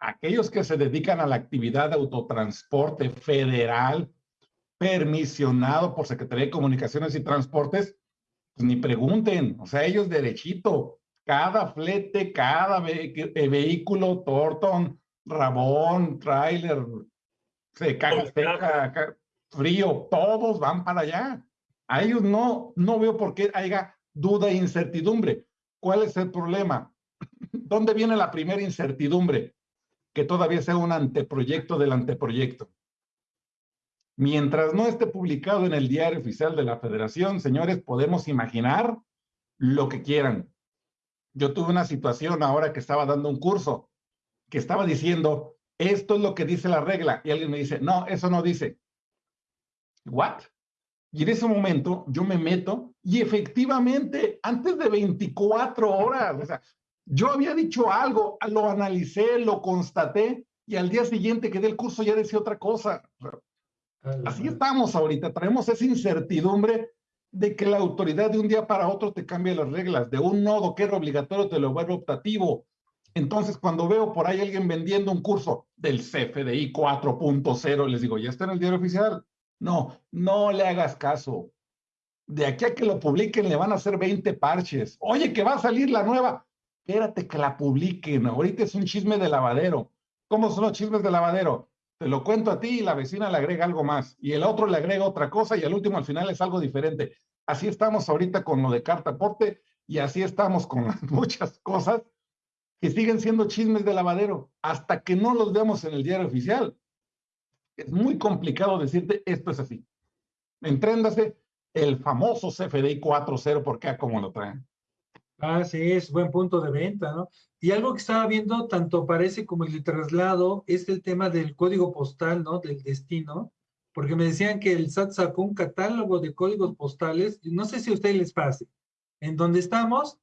aquellos que se dedican a la actividad de autotransporte federal permisionado por Secretaría de Comunicaciones y Transportes, pues ni pregunten, o sea, ellos derechito, cada flete, cada eh, vehículo, Torton, Rabón, trailer, se caga seca, frío, todos van para allá. A ellos no, no veo por qué haya duda e incertidumbre. ¿Cuál es el problema? [CLEARS THROAT] ¿Dónde viene la primera incertidumbre? Que todavía sea un anteproyecto del anteproyecto. Mientras no esté publicado en el diario oficial de la federación, señores, podemos imaginar lo que quieran. Yo tuve una situación ahora que estaba dando un curso, que estaba diciendo, esto es lo que dice la regla, y alguien me dice, no, eso no dice. ¿What? Y en ese momento yo me meto y efectivamente, antes de 24 horas, o sea, yo había dicho algo, lo analicé, lo constaté, y al día siguiente que el curso ya decía otra cosa. Así estamos ahorita, traemos esa incertidumbre de que la autoridad de un día para otro te cambia las reglas, de un nodo que era obligatorio te lo vuelve optativo. Entonces, cuando veo por ahí alguien vendiendo un curso del CFDI 4.0, les digo, ¿ya está en el diario oficial? No, no le hagas caso. De aquí a que lo publiquen le van a hacer 20 parches. Oye, que va a salir la nueva. Espérate que la publiquen. Ahorita es un chisme de lavadero. ¿Cómo son los chismes de lavadero? Te lo cuento a ti y la vecina le agrega algo más y el otro le agrega otra cosa y el último al final es algo diferente. Así estamos ahorita con lo de carta aporte y así estamos con [LAUGHS] muchas cosas que siguen siendo chismes de lavadero hasta que no los veamos en el diario oficial. Es muy complicado decirte esto es así. Entréndase el famoso CFDI 4.0 porque a como lo traen. Ah, sí, es buen punto de venta, ¿no? Y algo que estaba viendo, tanto parece como el traslado, es el tema del código postal, ¿no? Del destino, porque me decían que el SAT sacó un catálogo de códigos postales, no sé si a ustedes les pase, en donde estamos,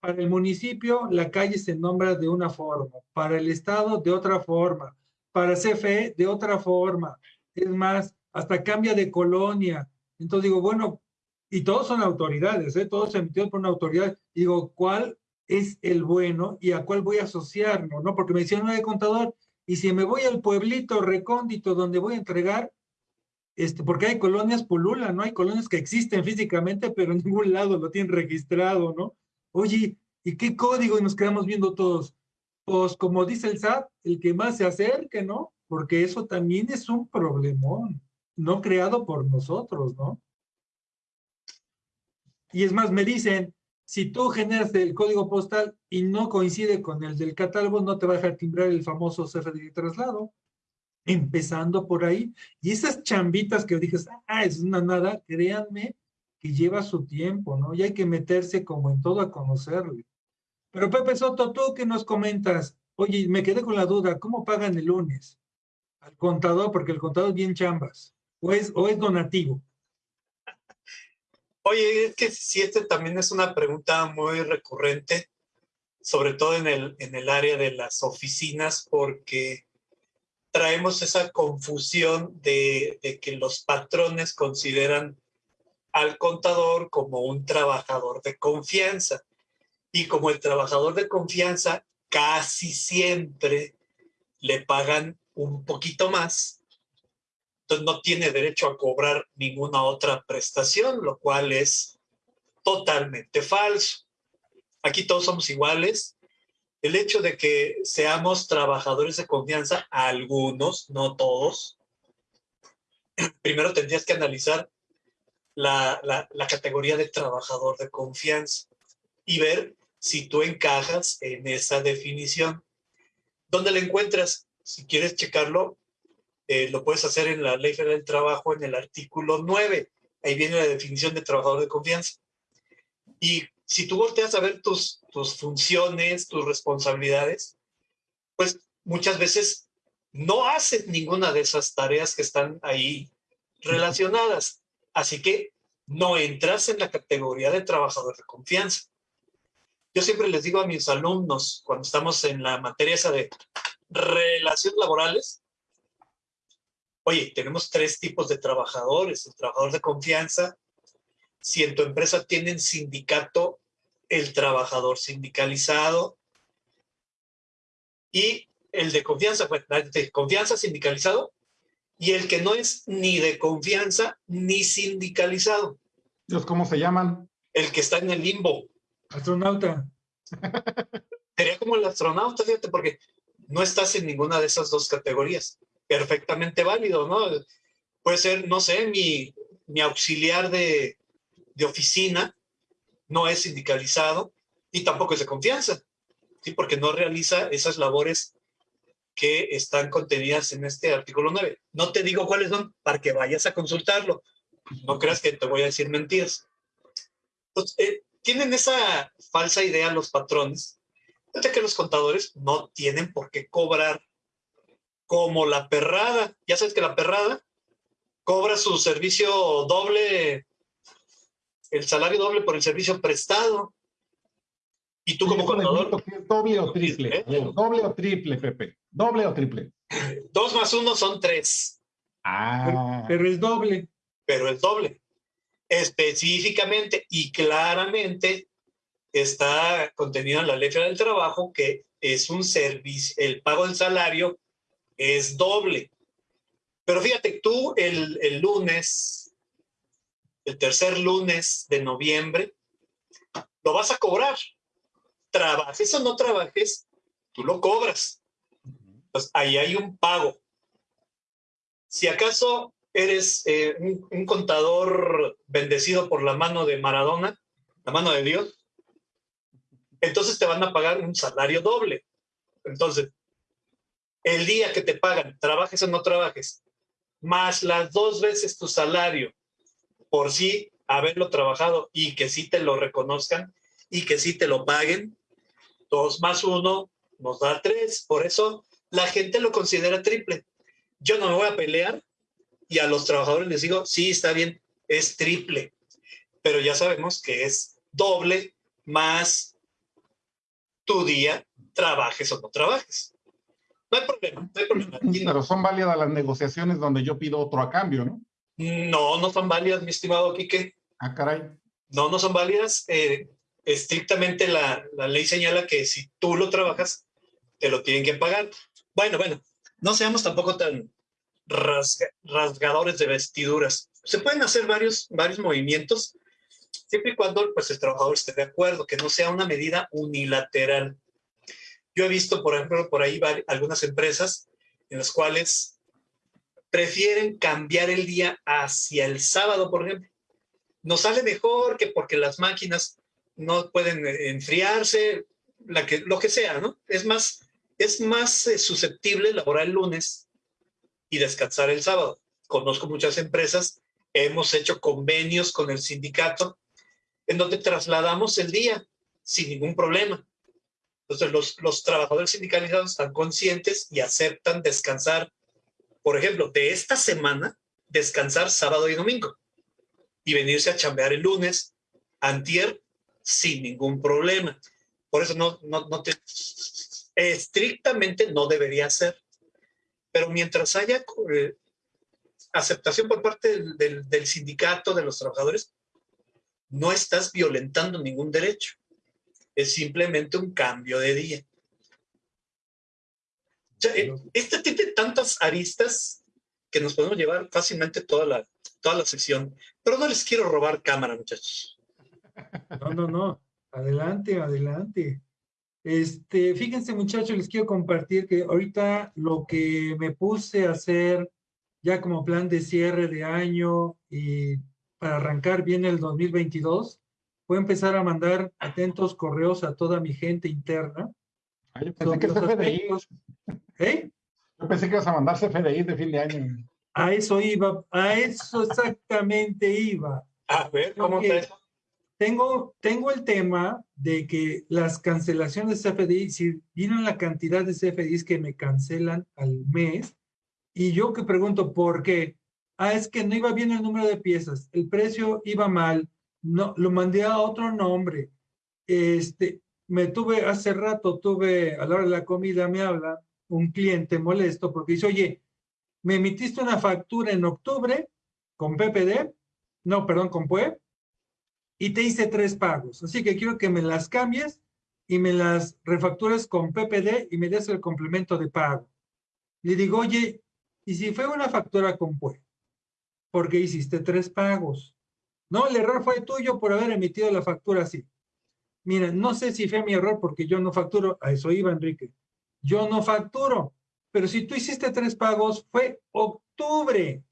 para el municipio la calle se nombra de una forma, para el estado de otra forma, para CFE de otra forma, es más, hasta cambia de colonia. Entonces digo, bueno, y todos son autoridades, ¿eh? todos emitidos por una autoridad. Digo, ¿cuál es el bueno y a cuál voy a asociarlo? ¿no? Porque me decían, no hay contador, y si me voy al pueblito recóndito donde voy a entregar, este, porque hay colonias pulula, ¿no? Hay colonias que existen físicamente, pero en ningún lado lo tienen registrado, ¿no? Oye, ¿y qué código? Y nos quedamos viendo todos. Pues como dice el SAT, el que más se acerque, ¿no? Porque eso también es un problemón, no creado por nosotros, ¿no? Y es más, me dicen, si tú generas el código postal y no coincide con el del catálogo, no te va a dejar timbrar el famoso CFDI traslado. Empezando por ahí. Y esas chambitas que dices, ah, es una nada, créanme que lleva su tiempo, ¿no? Y hay que meterse como en todo a conocerle. Pero Pepe Soto, tú que nos comentas, oye, me quedé con la duda, ¿cómo pagan el lunes? Al contador, porque el contador es bien chambas, o es, o es donativo. Oye, es que si este también es una pregunta muy recurrente, sobre todo en el, en el área de las oficinas, porque traemos esa confusión de que los patrones consideran al contador como un trabajador de confianza. Y como el trabajador de confianza casi siempre le pagan un poquito más, entonces no tiene derecho a cobrar ninguna otra prestación, lo cual es totalmente falso. Aquí todos somos iguales. El hecho de que seamos trabajadores de confianza, algunos, no todos, [CLEARS THROAT] primero tendrías que analizar la, la categoría de trabajador de confianza y ver si tú encajas en esa definición. ¿Dónde la encuentras? Si quieres checarlo, eh, lo puedes hacer en la Ley Federal del Trabajo en el artículo 9. Ahí viene la definición de trabajador de confianza. Y si tú volteas a ver tus, tus funciones, tus responsabilidades, pues muchas veces no haces ninguna de esas tareas que están ahí relacionadas. Así que no entras en la categoría de trabajador de confianza. Yo siempre les digo a mis alumnos, cuando estamos en la materia esa de relaciones laborales, Oye, tenemos tres tipos de trabajadores. El trabajador de confianza, si en tu empresa tienen sindicato, el trabajador sindicalizado y el de confianza, pues, de confianza sindicalizado y el que no es ni de confianza ni sindicalizado. ¿Cómo se llaman? El que está en el limbo. Astronauta. [LAUGHS] Sería como el astronauta, fíjate, porque no estás en ninguna de esas dos categorías. Perfectamente válido, ¿no? Puede ser, no sé, mi, auxiliar de, oficina no es sindicalizado y tampoco es de confianza, ¿sí? Porque no realiza esas labores que están contenidas en este artículo 9. No te digo cuáles son para que vayas a consultarlo. No creas que te voy a decir mentiras. Pues, eh, tienen esa falsa idea los patrones de que los contadores no tienen por qué cobrar como la perrada. Ya sabes que la perrada cobra su servicio doble, el salario doble por el servicio prestado. Y tú como contador... ¿Doble o triple? ¿Eh? ¿Doble o triple, Pepe? ¿Doble o triple? Dos más uno son tres. Ah. Pero, pero es doble. Pero es doble. Específicamente y claramente está contenido en la ley del trabajo que es un servicio, el pago del salario es doble. Pero fíjate, tú el, el lunes, el tercer lunes de noviembre, lo vas a cobrar. Trabajes o no trabajes, tú lo cobras. Pues ahí hay un pago. Si acaso eres eh, un, un, contador bendecido por la mano de Maradona, la mano de Dios, entonces te van a pagar un salario doble. Entonces, el día que te pagan, trabajes o no trabajes, más las dos veces tu salario por sí haberlo trabajado y que sí te lo reconozcan y que sí te lo paguen, dos más uno nos da tres. Por eso la gente lo considera triple. Yo no me voy a pelear y a los trabajadores les digo, sí, está bien, es triple, pero ya sabemos que es doble más tu día, trabajes o no trabajes. No hay problema, no hay problema. [LAUGHS] Pero son válidas las negociaciones donde yo pido otro a cambio, ¿no? No, no son válidas, mi estimado Quique. Ah, caray. No, no son válidas. Eh, estrictamente la, la ley señala que si tú lo trabajas, te lo tienen que pagar. Bueno, bueno, no seamos tampoco tan rasga, rasgadores de vestiduras. Se pueden hacer varios, varios movimientos siempre y cuando pues, el trabajador esté de acuerdo, que no sea una medida unilateral. Yo he visto, por ejemplo, por ahí algunas empresas en las cuales prefieren cambiar el día hacia el sábado, por ejemplo. Nos sale mejor que porque las máquinas no pueden eh, enfriarse, lo que sea, ¿no? Es más, es más eh, susceptible laborar el lunes y descansar el sábado. Conozco muchas empresas, hemos hecho convenios con el sindicato en donde trasladamos el día sin ningún problema. Entonces, los, los trabajadores sindicalizados están conscientes y aceptan descansar, por ejemplo, de esta semana, descansar sábado y domingo y venirse a chambear el lunes, antier, sin ningún problema. Por eso no, no, no te, estrictamente no debería ser. Pero mientras haya eh, aceptación por parte del, del, del sindicato, de los trabajadores, no estás violentando ningún derecho. Es simplemente un cambio de día. Eh, este tiene tantas aristas que nos podemos llevar fácilmente toda la, toda la sesión. Pero no les quiero robar cámara, muchachos. No, no, no. Adelante, adelante. Este, fíjense, muchachos, les quiero compartir que ahorita lo que me puse a hacer ya como plan de cierre de año y para arrancar bien el 2022, voy a empezar a mandar atentos correos a toda mi gente interna. Ay, yo pensé que CFDI. ¿Eh? Yo pensé que ibas a mandar CFDI de fin de año. A eso iba, a eso exactamente iba. A ver, ¿cómo te... Tengo, tengo el tema de que las cancelaciones de CFDI, si vienen la cantidad de CFDIs que me cancelan al mes, y yo que pregunto por qué, ah, es que no iba bien el número de piezas, el precio iba mal, no, lo mandé a otro nombre. Este, me tuve, hace rato tuve, a la hora de la comida me habla un cliente molesto porque dice, oye, me emitiste una factura en octubre con PPD, no, perdón, con PUE, y te hice tres pagos, así que quiero que me las cambies y me las refacturas con PPD y me des el complemento de pago. Le digo, oye, ¿y si fue una factura con PUE? Porque hiciste tres pagos. No, el error fue tuyo por haber emitido la factura así. Mira, no sé si fue mi error porque yo no facturo, a eso iba Enrique. Yo no facturo, pero si tú hiciste tres pagos, fue octubre.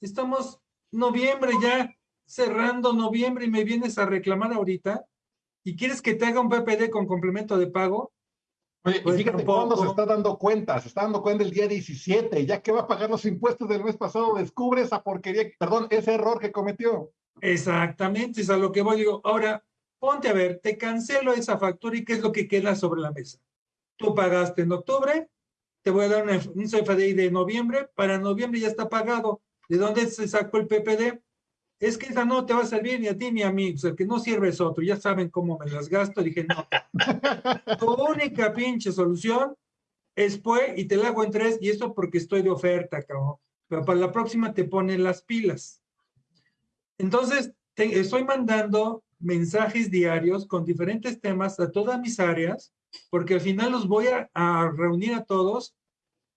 Estamos noviembre ya, cerrando noviembre y me vienes a reclamar ahorita y quieres que te haga un PPD con complemento de pago. Oye, y pues fíjate cuándo se está dando cuenta, se está dando cuenta el día 17, ya que va a pagar los impuestos del mes pasado, descubre esa porquería, perdón, ese error que cometió. Exactamente, es a lo que voy, digo, ahora, ponte a ver, te cancelo esa factura y qué es lo que queda sobre la mesa. Tú pagaste en octubre, te voy a dar un CFDI de noviembre, para noviembre ya está pagado. ¿De dónde se sacó el PPD? Es que esa no te va a servir ni a ti ni a mí, o sea, que no sirve es otro, ya saben cómo me las gasto. Dije, no, [LAUGHS] tu única pinche solución es pues, y te la hago en tres, y eso porque estoy de oferta, cabrón. Pero para la próxima te ponen las pilas. Entonces, estoy mandando mensajes diarios con diferentes temas a todas mis áreas, porque al final los voy a, reunir a todos,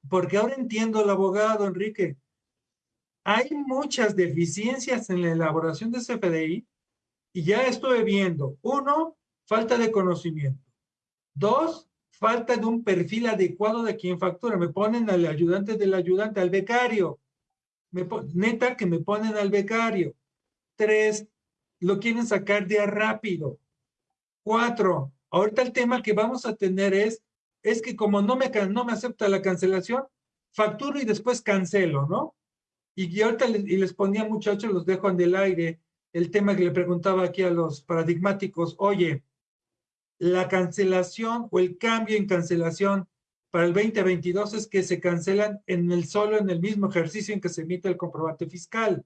porque ahora entiendo el abogado, Enrique. Hay muchas deficiencias en la elaboración de CFDI y ya estoy viendo. Uno, falta de conocimiento. Dos, falta de un perfil adecuado de quien factura. Me ponen al ayudante del ayudante, al becario. Me, neta que me ponen al becario. Tres, lo quieren sacar de rápido. Cuatro, ahorita el tema que vamos a tener es, es que como no me, no me acepta la cancelación, facturo y después cancelo, ¿no? Y, ahorita les, y les ponía muchachos, los dejo en el aire, el tema que le preguntaba aquí a los paradigmáticos, oye, la cancelación o el cambio en cancelación para el 2022 es que se cancelan en el solo en el mismo ejercicio en que se emite el comprobante fiscal.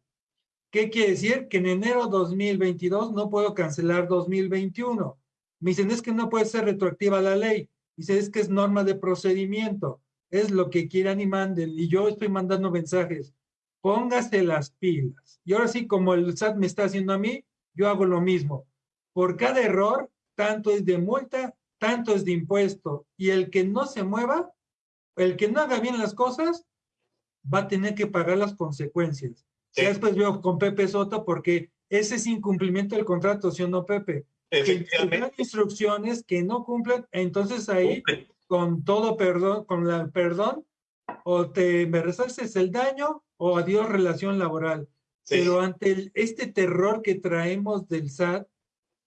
¿Qué quiere decir? Que en enero 2022 no puedo cancelar 2021. Me dicen, es que no puede ser retroactiva la ley. Dice, es que es norma de procedimiento. Es lo que quieran y manden. Y yo estoy mandando mensajes. Póngase las pilas. Y ahora sí, como el SAT me está haciendo a mí, yo hago lo mismo. Por cada error, tanto es de multa, tanto es de impuesto. Y el que no se mueva, el que no haga bien las cosas, va a tener que pagar las consecuencias. Sí. Ya después veo con Pepe Soto porque ese es incumplimiento del contrato, ¿sí o no, Pepe? Que dan instrucciones que no cumplen, entonces ahí, con todo perdón, con la perdón, o te me resarces el daño o adiós relación laboral. Sí. Pero ante el, este terror que traemos del SAT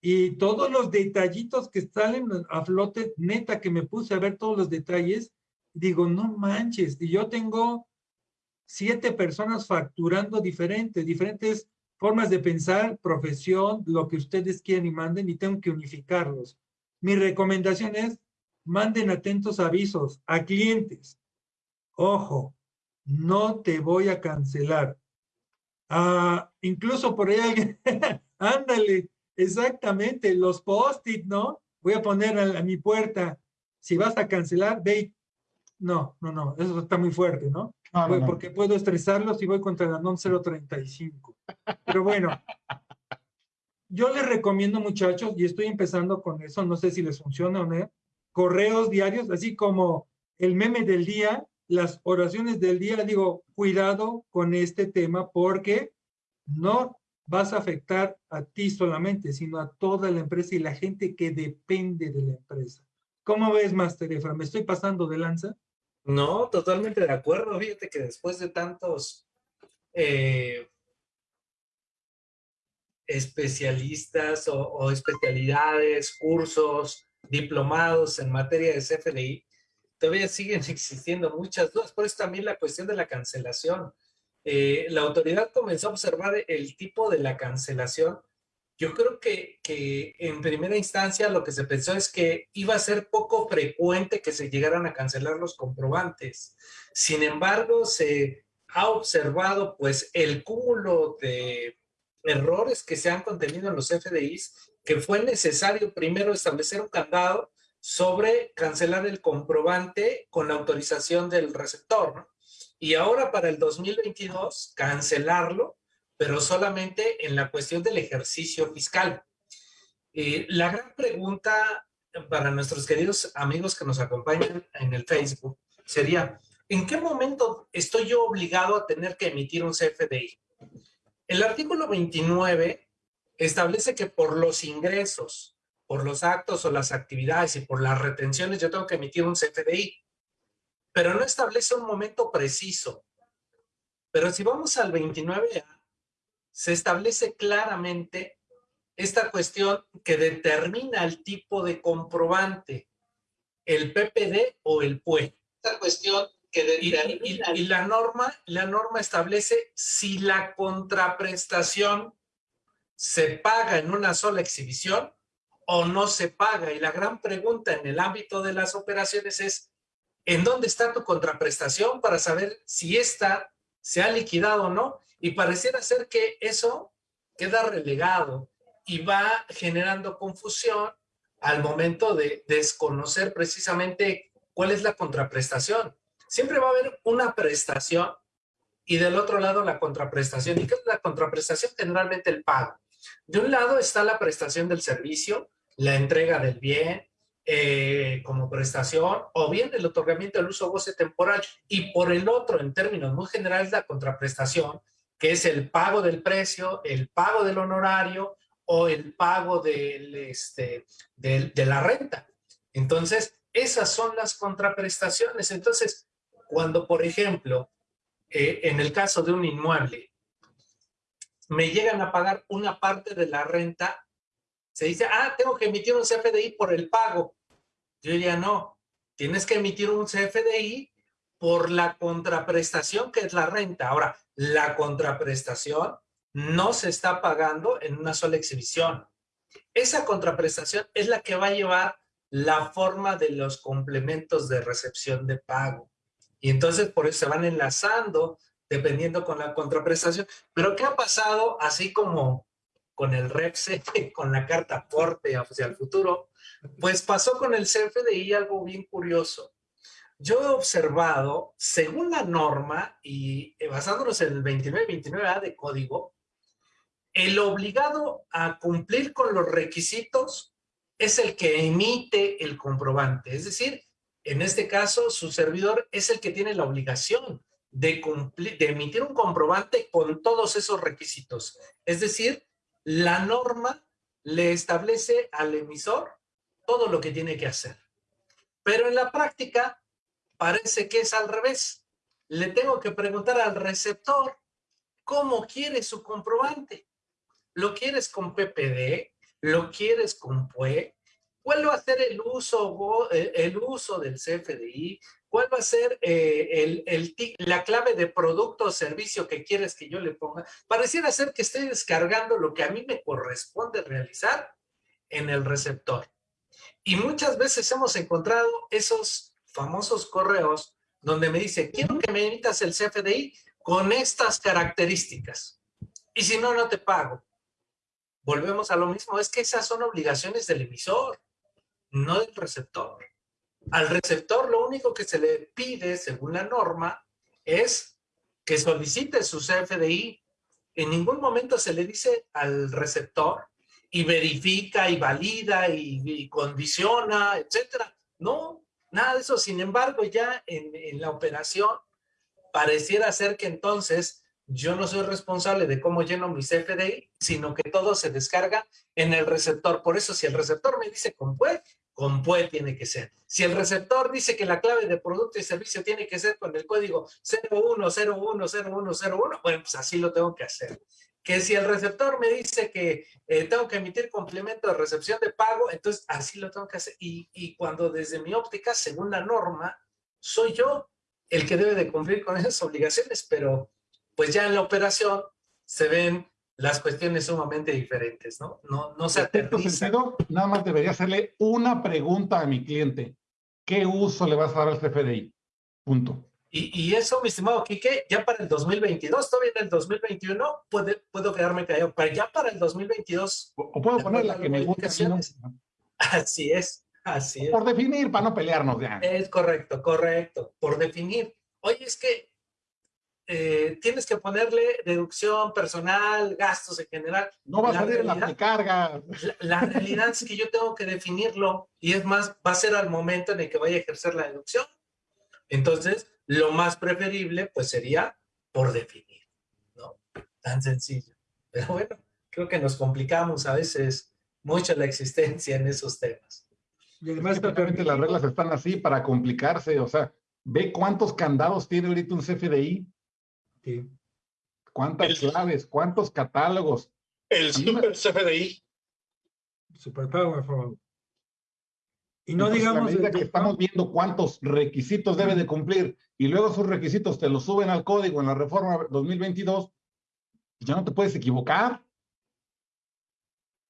y todos los detallitos que salen a flote, neta que me puse a ver todos los detalles, digo, no manches, y yo tengo siete personas facturando diferentes, diferentes formas de pensar, profesión, lo que ustedes quieran y manden, y tengo que unificarlos. Mi recomendación es, manden atentos avisos a clientes. Ojo, no te voy a cancelar. Ah, incluso por ahí alguien, [LAUGHS] ándale, exactamente, los post-it, ¿no? Voy a poner a, a, mi puerta, si vas a cancelar, ve, no, no, no, eso está muy fuerte, ¿no? No, no, no. Porque puedo estresarlos si voy contra NOM 035. Pero bueno, yo les recomiendo, muchachos, y estoy empezando con eso, no sé si les funciona o no, correos diarios, así como el meme del día, las oraciones del día, digo, cuidado con este tema porque no vas a afectar a ti solamente, sino a toda la empresa y la gente que depende de la empresa. ¿Cómo ves, Master Efra? ¿Me estoy pasando de lanza? No, totalmente de acuerdo. Fíjate que después de tantos eh, especialistas o, especialidades, cursos, diplomados en materia de CFDI, todavía siguen [LAUGHS] existiendo muchas dudas. Por eso también la cuestión de la cancelación. Eh, la autoridad comenzó a observar el tipo de la cancelación. Yo creo que, que en primera instancia lo que se pensó es que iba a ser poco frecuente que se llegaran a cancelar los comprobantes. Sin embargo, se ha observado pues el cúmulo de errores que se han contenido en los FDIs que fue necesario primero establecer un candado sobre cancelar el comprobante con la autorización del receptor, ¿no? Y ahora para el 2022, cancelarlo, pero solamente en la cuestión del ejercicio fiscal. Eh, la gran pregunta para nuestros queridos amigos que nos acompañan en el Facebook sería, ¿en qué momento estoy yo obligado a tener que emitir un CFDI? El artículo 29 establece que por los ingresos, por los actos o las actividades y por las retenciones yo tengo que emitir un CFDI, pero no establece un momento preciso. Pero si vamos al 29A, se establece claramente esta cuestión que determina el tipo de comprobante, el PPD o el PUE. Esta cuestión que determina... Y, la, norma, la norma establece si la contraprestación se paga en una sola exhibición o no se paga. Y la gran pregunta en el ámbito de las operaciones es, ¿en dónde está tu contraprestación para saber si esta se ha liquidado o no? Y pareciera ser que eso queda relegado y va generando confusión al momento de desconocer precisamente cuál es la contraprestación. Siempre va a haber una prestación y del otro lado la contraprestación. ¿Y qué es la contraprestación? Generalmente el pago. De un lado está la prestación del servicio, la entrega del bien eh, como prestación o bien el otorgamiento del uso goce temporal y por el otro, en términos muy generales, la contraprestación, que es el pago del precio, el pago del honorario o el pago este, de la renta. Entonces, esas son las contraprestaciones. Entonces, cuando, por ejemplo, eh, en el caso de un inmueble, me llegan a pagar una parte de la renta, se dice, ah, tengo que emitir un CFDI por el pago. Yo diría, no, tienes que emitir un CFDI por la contraprestación que es la renta. Ahora, la contraprestación no se está pagando en una sola exhibición. Esa contraprestación es la que va a llevar la forma de los complementos de recepción de pago. Y entonces por eso se van enlazando dependiendo con la contraprestación. Pero ¿qué ha pasado? Así como con el REPSE, [LAUGHS] con la carta aporte hacia el futuro, pues pasó con el CFDI algo bien curioso. Yo he observado, según la norma y basándonos en el 29-29A de código, el obligado a cumplir con los requisitos es el que emite el comprobante. Es decir, en este caso, su servidor es el que tiene la obligación de, cumplir, de emitir un comprobante con todos esos requisitos. Es decir, la norma le establece al emisor todo lo que tiene que hacer. Pero en la práctica parece que es al revés. Le tengo que preguntar al receptor cómo quiere su comprobante. ¿Lo quieres con PPD? ¿Lo quieres con PUE? ¿Cuál va a ser el uso, eh, el uso del CFDI? ¿Cuál va a ser eh, la clave de producto o servicio que quieres que yo le ponga? Pareciera ser que estoy descargando lo que a mí me corresponde realizar en el receptor. Y muchas veces hemos encontrado esos famosos correos donde me dice, quiero que me emitas el CFDI con estas características. Y si no, no te pago volvemos a lo mismo, es que esas son obligaciones del emisor, no del receptor. Al receptor lo único que se le pide, según la norma, es que solicite su CFDI. En ningún momento se le dice al receptor y verifica y valida y, condiciona, etcétera. No, nada de eso. Sin embargo, ya en, la operación pareciera ser que entonces yo no soy responsable de cómo lleno mi CFDI, sino que todo se descarga en el receptor. Por eso, si el receptor me dice con PUE, con PUE tiene que ser. Si el receptor dice que la clave de producto y servicio tiene que ser con el código 01010101, bueno, pues así lo tengo que hacer. Que si el receptor me dice que eh, tengo que emitir complemento de recepción de pago, entonces así lo tengo que hacer. Y, y cuando desde mi óptica, según la norma, soy yo el que debe de cumplir con esas obligaciones, pero pues ya en la operación se ven las cuestiones sumamente diferentes, ¿no? No, no se aterriza. sentido, nada más debería hacerle una pregunta a mi cliente. ¿Qué uso le vas a dar al CFDI? Punto. Y, eso, mi estimado Quique, ya para el 2022, todavía en el 2021 puede, puedo quedarme callado, pero ya para el 2022... O, puedo poner la que me gusta. Así es, así es. Por definir, para no pelearnos ya. Es correcto, correcto, por definir. Oye, es que eh, tienes que ponerle deducción personal, gastos en general. No va a salir la carga. La, la, realidad es que yo tengo que definirlo y es más, va a ser al momento en el que vaya a ejercer la deducción. Entonces, lo más preferible pues sería por definir, ¿no? Tan sencillo. Pero bueno, creo que nos complicamos a veces mucho la existencia en esos temas. Y además, las reglas están así para complicarse, o sea, ve cuántos candados tiene ahorita un CFDI. Sí. ¿Cuántas claves? ¿Cuántos catálogos? El super CFDI. Super powerful. Y no digamos... que estamos viendo cuántos requisitos debe de cumplir y luego esos requisitos te los suben al código en la reforma 2022, pues ya no te puedes equivocar.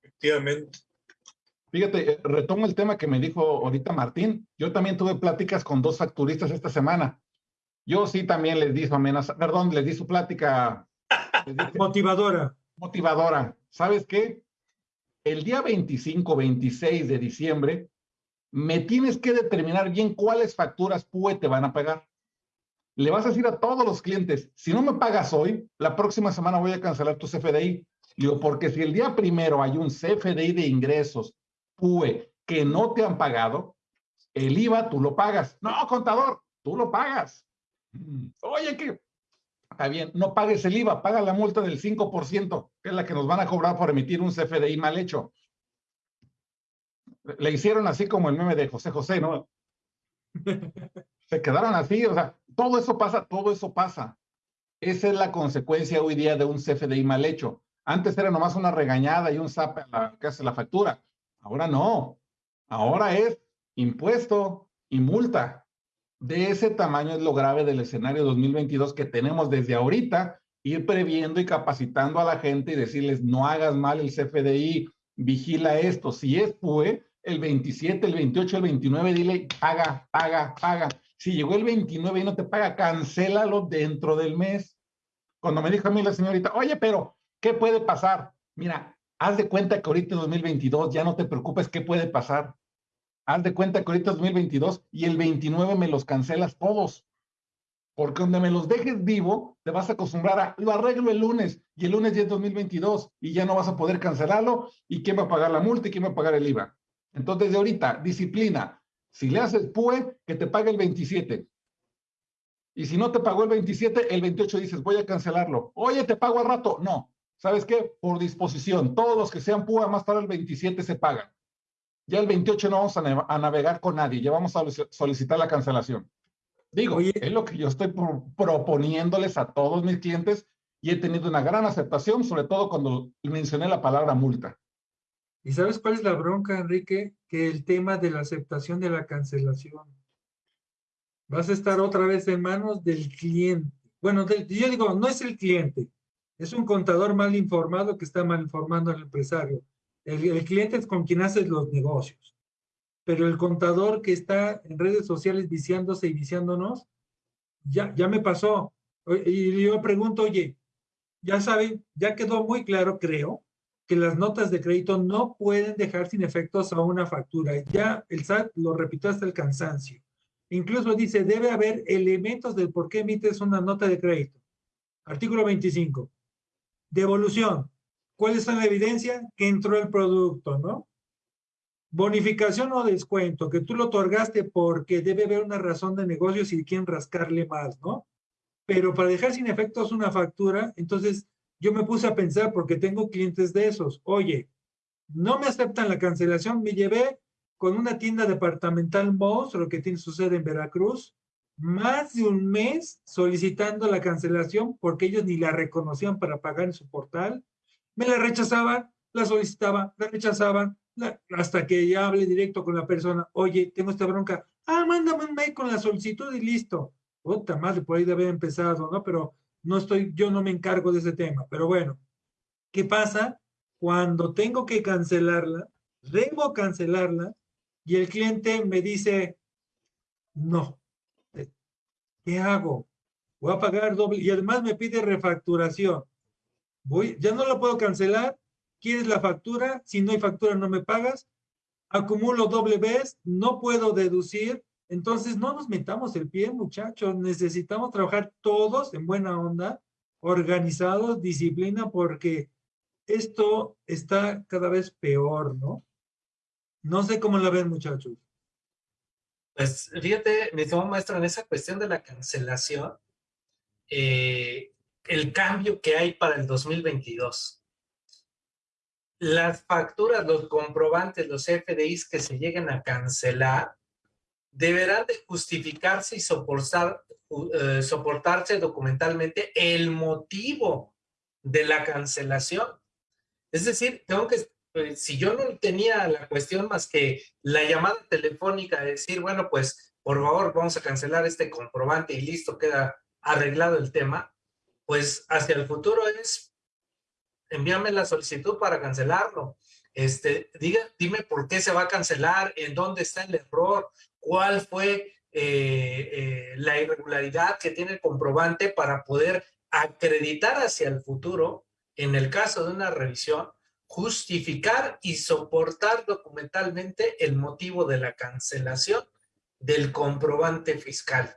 Efectivamente. Fíjate, eh, retomo el tema que me dijo ahorita Martín. Yo también tuve pláticas con dos facturistas esta semana. Yo sí también les di su amenaza, perdón, les di su plática. [LAUGHS] motivadora. Motivadora. ¿Sabes qué? El día 25, 26 de diciembre, me tienes que determinar bien cuáles facturas PUE te van a pagar. Le vas a decir a todos los clientes, si no me pagas hoy, la próxima semana voy a cancelar tu CFDI. Digo, porque si el día primero hay un CFDI de ingresos PUE que no te han pagado, el IVA tú lo pagas. No, contador, tú lo pagas. Oye, que está bien, no pagues el IVA, paga la multa del 5%, que es la que nos van a cobrar por emitir un CFDI mal hecho. Le hicieron así como el meme de José José, ¿no? Se quedaron así, o sea, todo eso pasa, todo eso pasa. Esa es la consecuencia hoy día de un CFDI mal hecho. Antes era nomás una regañada y un zap a la que hace la factura. Ahora no. Ahora es impuesto y multa. De ese tamaño es lo grave del escenario 2022 que tenemos desde ahorita, ir previendo y capacitando a la gente y decirles, no hagas mal el CFDI, vigila esto. Si es PUE, el 27, el 28, el 29, dile, paga, paga, paga. Si llegó el 29 y no te paga, cancélalo dentro del mes. Cuando me dijo a mí la señorita, oye, pero, ¿qué puede pasar? Mira, haz de cuenta que ahorita en 2022 ya no te preocupes qué puede pasar. Haz de cuenta que ahorita es 2022 y el 29 me los cancelas todos. Porque donde me los dejes vivo, te vas a acostumbrar a, lo arreglo el lunes y el lunes es 2022 y ya no vas a poder cancelarlo y quién va a pagar la multa y quién va a pagar el IVA. Entonces, de ahorita, disciplina. Si le haces PUE, que te pague el 27. Y si no te pagó el 27, el 28 dices, voy a cancelarlo. Oye, te pago al rato. No. ¿Sabes qué? Por disposición. Todos los que sean PUE, más tarde el 27 se pagan. Ya el 28 no vamos a, navegar con nadie. Ya vamos a solicitar la cancelación. Digo, es lo que yo estoy proponiéndoles a todos mis clientes y he tenido una gran aceptación, sobre todo cuando mencioné la palabra multa. ¿Y sabes cuál es la bronca, Enrique? Que el tema de la aceptación de la cancelación. Vas a estar otra vez en manos del cliente. Bueno, yo digo, no es el cliente, es un contador mal informado que está mal informando al empresario. El, el cliente es con quien haces los negocios. Pero el contador que está en redes sociales viciándose y viciándonos, ya, ya me pasó. Y yo pregunto, oye, ya saben, ya quedó muy claro, creo, que las notas de crédito no pueden dejar sin efectos a una factura. Ya el SAT lo repitió hasta el cansancio. Incluso dice, debe haber elementos del por qué emites una nota de crédito. Artículo 25. Devolución. ¿Cuál es la evidencia? Que entró el producto, ¿no? Bonificación o descuento, que tú lo otorgaste porque debe haber una razón de negocio si quieren rascarle más, ¿no? Pero para dejar sin efectos una factura, entonces yo me puse a pensar porque tengo clientes de esos. Oye, no me aceptan la cancelación, me llevé con una tienda departamental monstruo que tiene su sede en Veracruz, más de un mes solicitando la cancelación porque ellos ni la reconocían para pagar en su portal. Me la rechazaban, la solicitaban, la rechazaban, hasta que ya hablé directo con la persona. Oye, tengo esta bronca. Ah, mándame un mail con la solicitud y listo. Puta madre, por ahí debe haber empezado, ¿no? Pero no estoy, yo no me encargo de ese tema, pero bueno, ¿qué pasa? Cuando tengo que cancelarla, debo cancelarla y el cliente me dice, no, ¿qué hago? Voy a pagar doble y además me pide refacturación. Voy, ya no la puedo cancelar, ¿quieres la factura? Si no hay factura no me pagas. Acumulo doble vez, no puedo deducir Entonces, no nos metamos el pie, muchachos. Necesitamos trabajar todos en buena onda, organizados, disciplina, porque esto está cada vez peor, ¿no? No sé cómo la ven, muchachos. Pues fíjate, mi estimado maestro, en esa cuestión de la cancelación, eh, el cambio que hay para el 2022. Las facturas, los comprobantes, los FDIs que se lleguen a cancelar, deberán de justificarse y soportar, eh, soportarse documentalmente el motivo de la cancelación. Es decir, tengo que pues, si yo no tenía la cuestión más que la llamada telefónica de decir, bueno, pues por favor vamos a cancelar este comprobante y listo, queda arreglado el tema, pues hacia el futuro es envíame la solicitud para cancelarlo. Este, diga, dime por qué se va a cancelar, en dónde está el error, cuál fue eh, eh, la irregularidad que tiene el comprobante para poder acreditar hacia el futuro, en el caso de una revisión, justificar y soportar documentalmente el motivo de la cancelación del comprobante fiscal.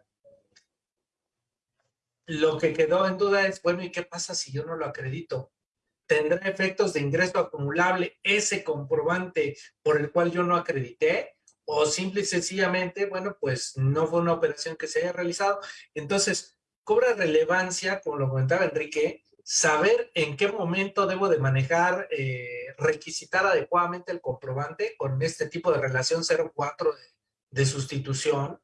Lo que quedó en duda es, bueno, ¿y qué pasa si yo no lo acredito? ¿Tendrá efectos de ingreso acumulable ese comprobante por el cual yo no acredité? ¿O simple y sencillamente, bueno, pues no fue una operación que se haya realizado? Entonces, cobra relevancia, como lo comentaba Enrique, saber en qué momento debo de manejar, eh, requisitar adecuadamente el comprobante con este tipo de relación 04 de, de sustitución,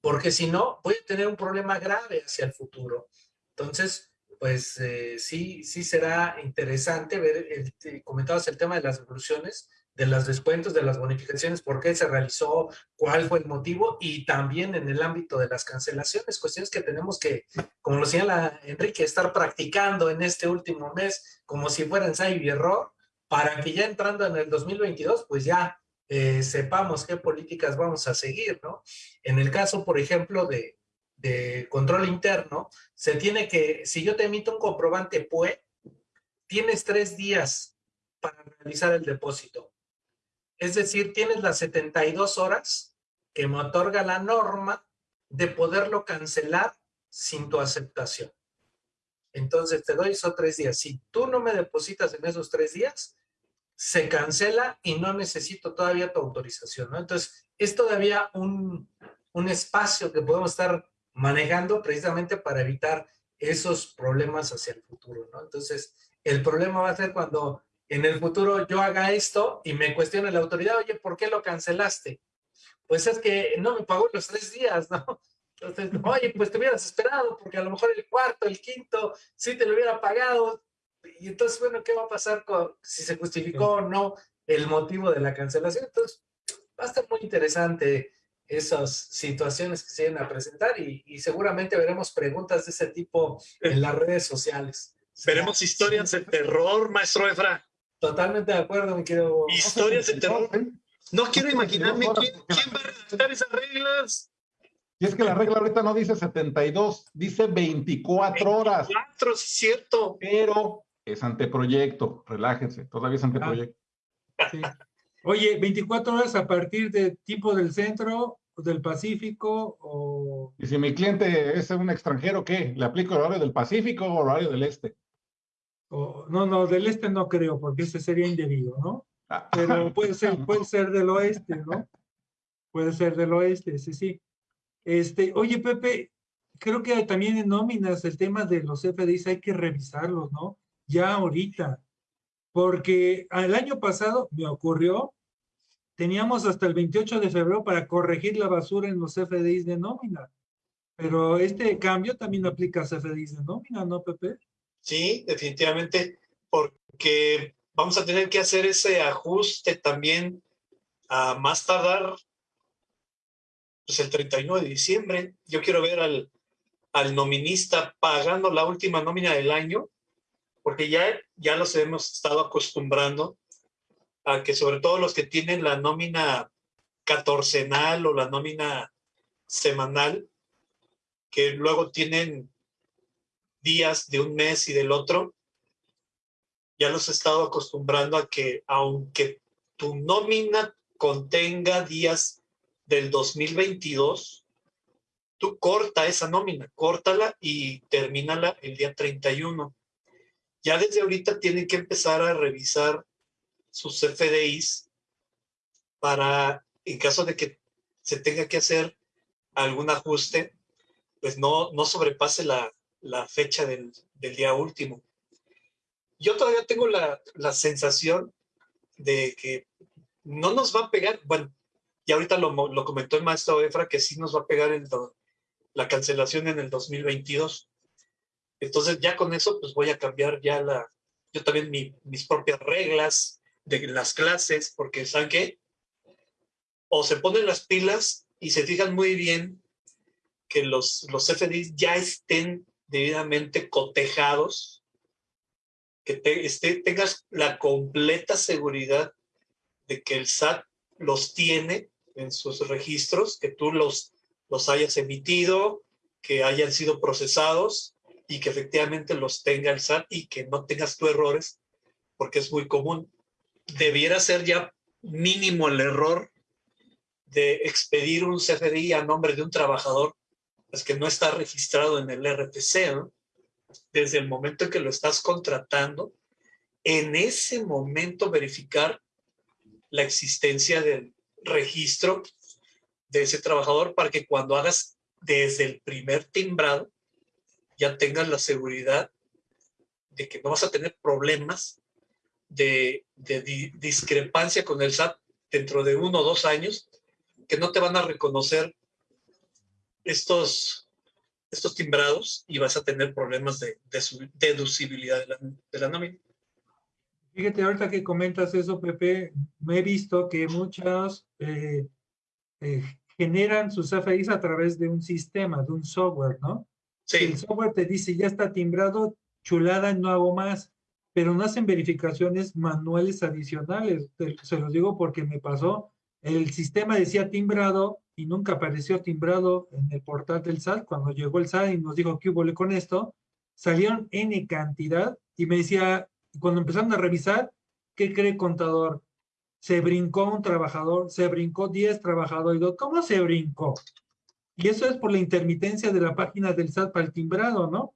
porque si no, voy a tener un problema grave hacia el futuro. Entonces, pues eh, sí, sí será interesante ver, el, comentabas el tema de las devoluciones, de los descuentos, de las bonificaciones, por qué se realizó, cuál fue el motivo y también en el ámbito de las cancelaciones, cuestiones que tenemos que, como lo señala Enrique, estar practicando en este último mes como si fuera ensayo y error para que ya entrando en el 2022, pues ya eh, sepamos qué políticas vamos a seguir, ¿no? En el caso, por ejemplo, de, de control interno, se tiene que, si yo te emito un comprobante PUE, tienes tres días para realizar el depósito. Es decir, tienes las 72 horas que me otorga la norma de poderlo cancelar sin tu aceptación. Entonces te doy esos tres días. Si tú no me depositas en esos tres días, se cancela y no necesito todavía tu autorización, ¿no? Entonces, es todavía un, un espacio que podemos estar manejando precisamente para evitar esos problemas hacia el futuro. Entonces, el problema va a ser cuando en el futuro yo haga esto y me cuestione la autoridad, oye, ¿por qué lo cancelaste? Pues es que no me pagó los tres días, ¿no? Entonces, oye, pues te hubieras esperado porque a lo mejor el cuarto, el quinto, sí te lo hubiera pagado. Y entonces, bueno, ¿qué va a pasar con, si se justificó o no el motivo de la cancelación? Entonces, va a estar muy interesante esas situaciones que se vienen a presentar y, y seguramente veremos preguntas de ese tipo en las redes sociales. Veremos historias de terror, maestro Efra. Totalmente de acuerdo, mi querido. Historias de terror. No quiero imaginarme quién, quién va a redactar esas reglas. Y es que la regla ahorita no dice 72, dice 24 horas. 24, sí, cierto. Pero es anteproyecto, relájense, todavía es anteproyecto. Sí. [LAUGHS] Oye, 24 horas a partir de tipo del centro, del Pacífico o... Y si mi cliente es un extranjero, ¿qué? ¿Le aplico el horario del Pacífico o horario del Este? O- no, no, del este no creo, porque ese sería indebido, ¿no? Ah, Pero puede ser, [LAUGHS] puede ser del oeste, ¿no? Puede ser del oeste, sí, sí. Este, oye, Pepe, creo que también en nóminas el tema de los FDIs hay que revisarlos, ¿no? Ya ahorita. Porque el año pasado me ocurrió, teníamos hasta el 28 de febrero para corregir la basura en los FDIs de nómina. Pero este cambio también aplica a FDIs de nómina, ¿no, Pepe? Sí, definitivamente, porque vamos a tener que hacer ese ajuste también a más tardar pues el 31 de diciembre. Yo quiero ver al, al nominista pagando la última nómina del año, porque ya, ya los hemos estado acostumbrando a que sobre todo los que tienen la nómina catorcenal o la nómina semanal, que luego tienen días de un mes y del otro, ya los he estado acostumbrando a que aunque tu nómina contenga días del 2022, tú corta esa nómina, córtala y termínala el día 31. Ya desde ahorita tienen que empezar a revisar sus FDIs para, en caso de que se tenga que hacer algún ajuste, pues no, no sobrepase la, la fecha del, del, día último. Yo todavía tengo la, la, sensación de que no nos va a pegar, bueno, y ahorita lo, lo comentó el maestro Efra, que sí nos va a pegar el, la cancelación en el 2022. Entonces ya con eso pues voy a cambiar ya la, yo también mi, mis propias reglas de las clases, porque ¿saben qué? O se ponen las pilas y se fijan muy bien que los, los FDIs ya estén debidamente cotejados, que te, esté, tengas la completa seguridad de que el SAT los tiene en sus registros, que tú los, los hayas emitido, que hayan sido procesados y que efectivamente los tenga el SAT y que no tengas tú errores, porque es muy común. Debiera ser ya mínimo el error de expedir un CFDI a nombre de un trabajador que no está registrado en el ¿no? desde el momento en que lo estás contratando, en ese momento verificar la existencia del registro de ese trabajador para que cuando hagas desde el primer timbrado ya tengas la seguridad de que no vas a tener problemas de, de di discrepancia con el SAT dentro de uno o dos años, que no te van a reconocer estos, estos timbrados y vas a tener problemas de, de su deducibilidad de la, de la nómina. Fíjate, ahorita que comentas eso, Pepe, me he visto que muchas eh, eh, generan sus FIs a través de un sistema, de un software, ¿no? Sí. El software te dice, ya está timbrado, chulada, no hago más, pero no hacen verificaciones manuales adicionales. Se los digo porque me pasó. El sistema decía timbrado y nunca apareció timbrado en el portal del SAT. Cuando llegó el SAT y nos dijo que hubo con esto, salieron N cantidad y me decía, cuando empezaron a revisar, ¿qué cree contador? Se brincó un trabajador, se brincó 10 trabajadores. ¿Cómo se brincó? Y eso es por la intermitencia de la página del SAT para el timbrado, ¿no?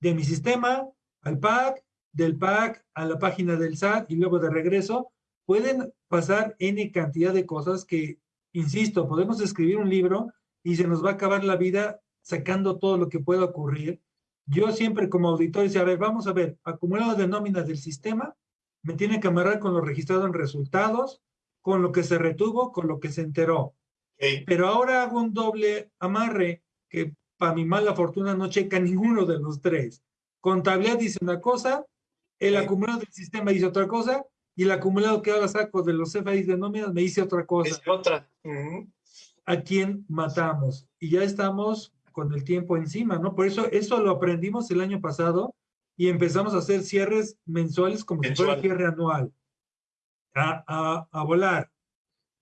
De mi sistema al PAC, del PAC a la página del SAT y luego de regreso, pueden pasar N cantidad de cosas que, insisto, podemos escribir un libro y se nos va a acabar la vida sacando todo lo que pueda ocurrir yo siempre como auditor decía, a ver, vamos a ver, acumulado de nóminas del sistema, me tiene que amarrar con lo registrado en resultados, con lo que se retuvo, con lo que se enteró. Pero ahora hago un doble amarre que para mi mala fortuna no checa ninguno de los tres. Contabilidad dice una cosa, el Sí. acumulado del sistema dice otra cosa, y el acumulado que ahora saco de los CFIs de nóminas me dice otra cosa. Es otra. ¿A quién matamos? Y ya estamos con el tiempo encima, ¿no? Por eso eso lo aprendimos el año pasado y empezamos a hacer cierres mensuales como si fuera Mensual. cierre anual. A, a, a volar.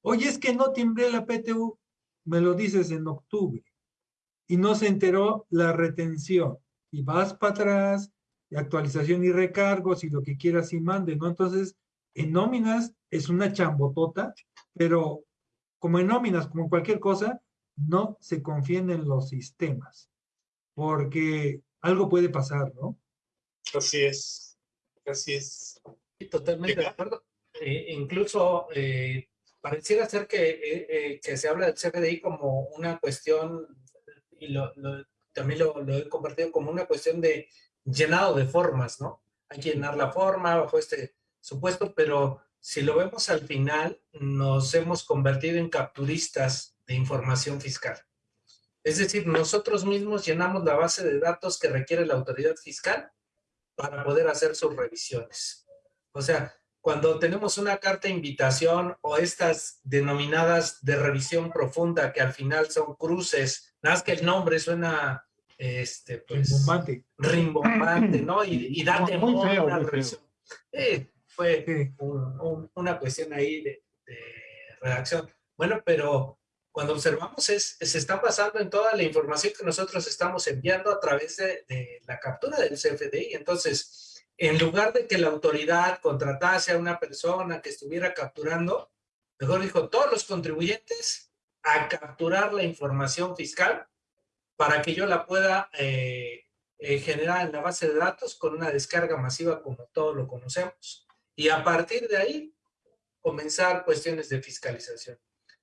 Oye, es que no timbré la PTU, me lo dices en octubre. Y no se enteró la retención. Y vas para atrás, y actualización y recargos y lo que quieras y mande, ¿no? Entonces, en nóminas es una chambotota, pero como en nóminas, como en cualquier cosa, no se confíen en los sistemas, porque algo puede pasar, ¿no? Así es. Así es. Totalmente de acuerdo. Eh, incluso eh, pareciera ser que, eh, eh, que se habla del CFDI como una cuestión, y lo, lo- también lo, lo he compartido como una cuestión de llenado de formas, ¿no? Hay que llenar la forma bajo este supuesto, pero si lo vemos al final, nos hemos convertido en capturistas de información fiscal. Es decir, nosotros mismos llenamos la base de datos que requiere la autoridad fiscal para poder hacer sus revisiones. O sea, cuando tenemos una carta de invitación o estas denominadas de revisión profunda que al final son cruces, nada más que el nombre suena este, pues, Rimbombante. rimbombante, ¿no? Y, y da temor feo, muy feo. revisión. Eh, fue un- un- una cuestión ahí de, de redacción. Bueno, pero cuando observamos es, se está basando en toda la información que nosotros estamos enviando a través de, de la captura del CFDI. Entonces, en lugar de que la autoridad contratase a una persona que estuviera capturando, mejor dijo, todos los contribuyentes a capturar la información fiscal para que yo la pueda eh, eh, generar en la base de datos con una descarga masiva como todos lo conocemos. Y a partir de ahí, comenzar cuestiones de fiscalización.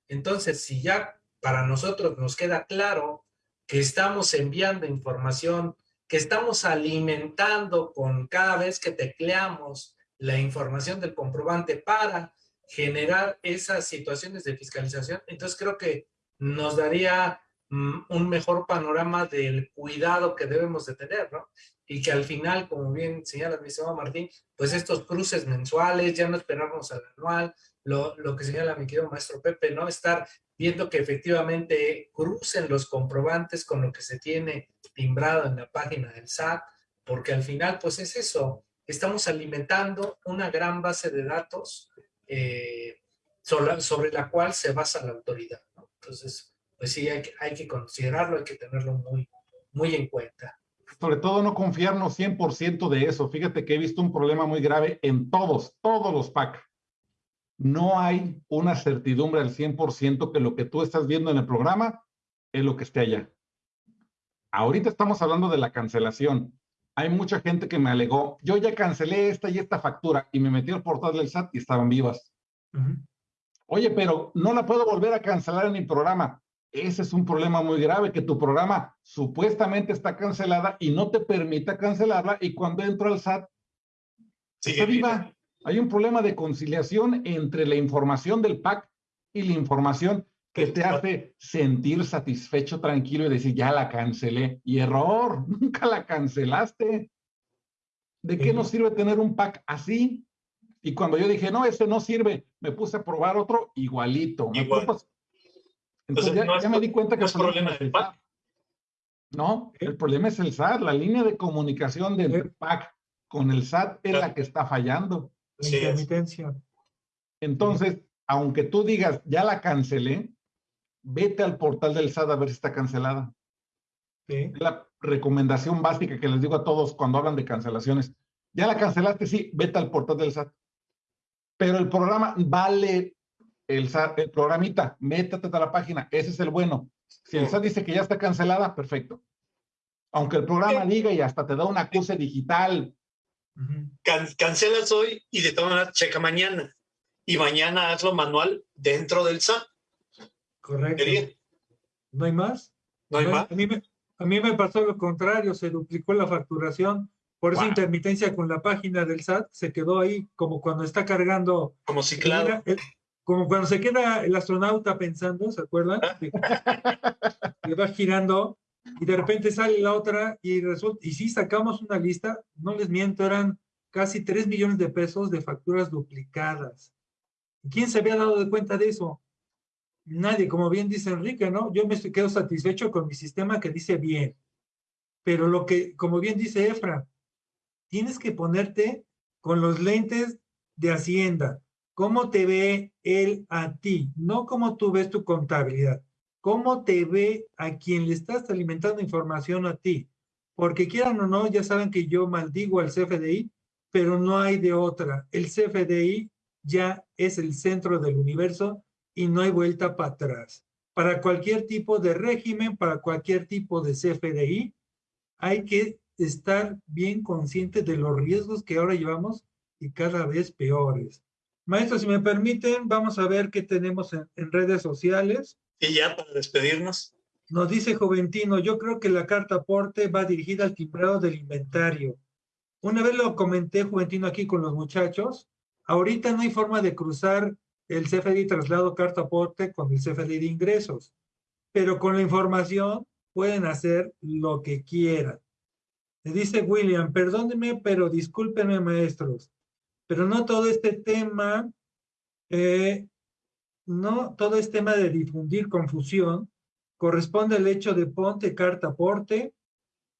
Entonces, si ya para nosotros nos queda claro que estamos enviando información, que estamos alimentando con cada vez que tecleamos la información del comprobante para generar esas situaciones de fiscalización, entonces creo que nos daría mm, un mejor panorama del cuidado que debemos de tener, ¿no? Y que al final, como bien señala mi estimado Martín, pues estos cruces mensuales, ya no esperamos al anual, lo, lo que señala mi querido maestro Pepe, ¿no? Estar viendo que efectivamente crucen los comprobantes con lo que se tiene timbrado en la página del SAT, porque al final, pues es eso, estamos alimentando una gran base de datos eh, sobre, la cual se basa la autoridad. Entonces, pues sí, hay hay que considerarlo, hay que tenerlo muy, muy en cuenta. Sobre todo no confiarnos 100% de eso. Fíjate que he visto un problema muy grave en todos, todos los PAC. No hay una certidumbre al 100% que lo que tú estás viendo en el programa es lo que esté allá. Ahorita estamos hablando de la cancelación. Hay mucha gente que me alegó, yo ya cancelé esta y esta factura y me metí al portal del SAT y estaban vivas. Oye, pero no la puedo volver a cancelar en mi programa. Ese es un problema muy grave, que tu programa supuestamente está cancelada y no te permita cancelarla y cuando entro al SAT, está viva. Hay un problema de conciliación entre la información del PAC y la información que te hace sentir satisfecho, tranquilo y decir, ya la cancelé. Y error, [LAUGHS] nunca la cancelaste. ¿De qué nos sirve tener un pack así? Y cuando yo dije, no, ese no sirve, me puse a probar otro igualito. Entonces, ya, me di cuenta que no es problema del pack. No, el problema es el SAT. La línea de comunicación del PAC con el SAT es la que está fallando. La intermitencia. Entonces, aunque tú digas, ya la cancelé, vete al portal del SAT a ver si está cancelada. Es la recomendación básica que les digo a todos cuando hablan de cancelaciones. Ya la cancelaste, sí, vete al portal del SAT. Pero el programa vale el, SAT, el programita, métete a la página, ese es el bueno. Si el SAT dice que ya está cancelada, perfecto. Aunque el programa diga y hasta te da un acuse digital. cancelas hoy y de todas maneras checa mañana. Y mañana hazlo manual dentro del SAT. Correcto. ¿No hay más? ¿No hay más? A mí, me, a mí me pasó lo contrario, se duplicó la facturación. Por esa intermitencia con la página del SAT se quedó ahí como cuando está cargando. Como si claro. Como cuando se queda el astronauta pensando, ¿se acuerdan? Ah. que va girando y de repente sale la otra y resulta, y sí sacamos una lista, no les miento, eran casi 3 millones de pesos de facturas duplicadas. ¿Quién se había dado de cuenta de eso? nadie, como bien dice Enrique, ¿no? Yo me quedo satisfecho con mi sistema que dice bien. Pero lo que, como bien dice Efra, tienes que ponerte con los lentes de Hacienda. ¿Cómo te ve él a ti? No cómo tú ves tu contabilidad. ¿Cómo te ve a quien le estás alimentando información a ti? Porque quieran o no, ya saben que yo maldigo al CFDI, pero no hay de otra. El CFDI ya es el centro del universo y no hay vuelta para atrás. Para cualquier tipo de régimen, para cualquier tipo de CFDI, hay que estar bien consciente de los riesgos que ahora llevamos y cada vez peores. Maestro, si me permiten, vamos a ver qué tenemos en, redes sociales. Y ya para despedirnos. Nos dice Juventino, yo creo que la carta aporte va dirigida al timbrado del inventario. Una vez lo comenté, Juventino, aquí con los muchachos. Ahorita no hay forma de cruzar el CFDI traslado carta aporte con el CFDI de ingresos, pero con la información pueden hacer lo que quieran. Le dice William, perdónenme, pero discúlpenme maestros, pero no todo este tema, eh, no todo este tema de difundir confusión corresponde al hecho de ponte carta aporte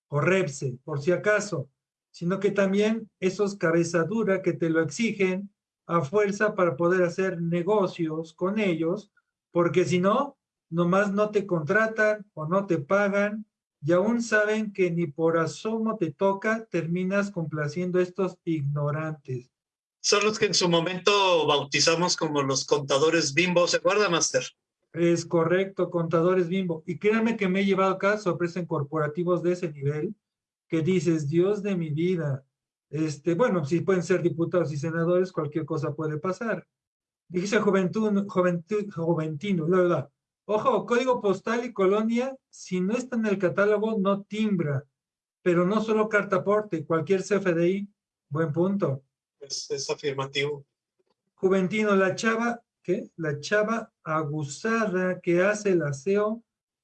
o repse, por si acaso, sino que también esos cabezadura que te lo exigen a fuerza para poder hacer negocios con ellos, porque si no, nomás no te contratan o no te pagan y aún saben que ni por asomo te toca, terminas complaciendo a estos ignorantes. Son los que en su momento bautizamos como los contadores bimbo, ¿se acuerda, Master? Es correcto, contadores bimbo. Y créanme que me he llevado acá sorpresa en corporativos de ese nivel, que dices, Dios de mi vida. Este, bueno, si pueden ser diputados y senadores, cualquier cosa puede pasar. Dice Juventud, Juventud, Juventino, la verdad. Ojo, código postal y colonia, si no está en el catálogo, no timbra. Pero no solo carta aporte, cualquier CFDI, buen punto. Es, es afirmativo. Juventino, la chava, ¿qué? La chava aguzada que hace el aseo,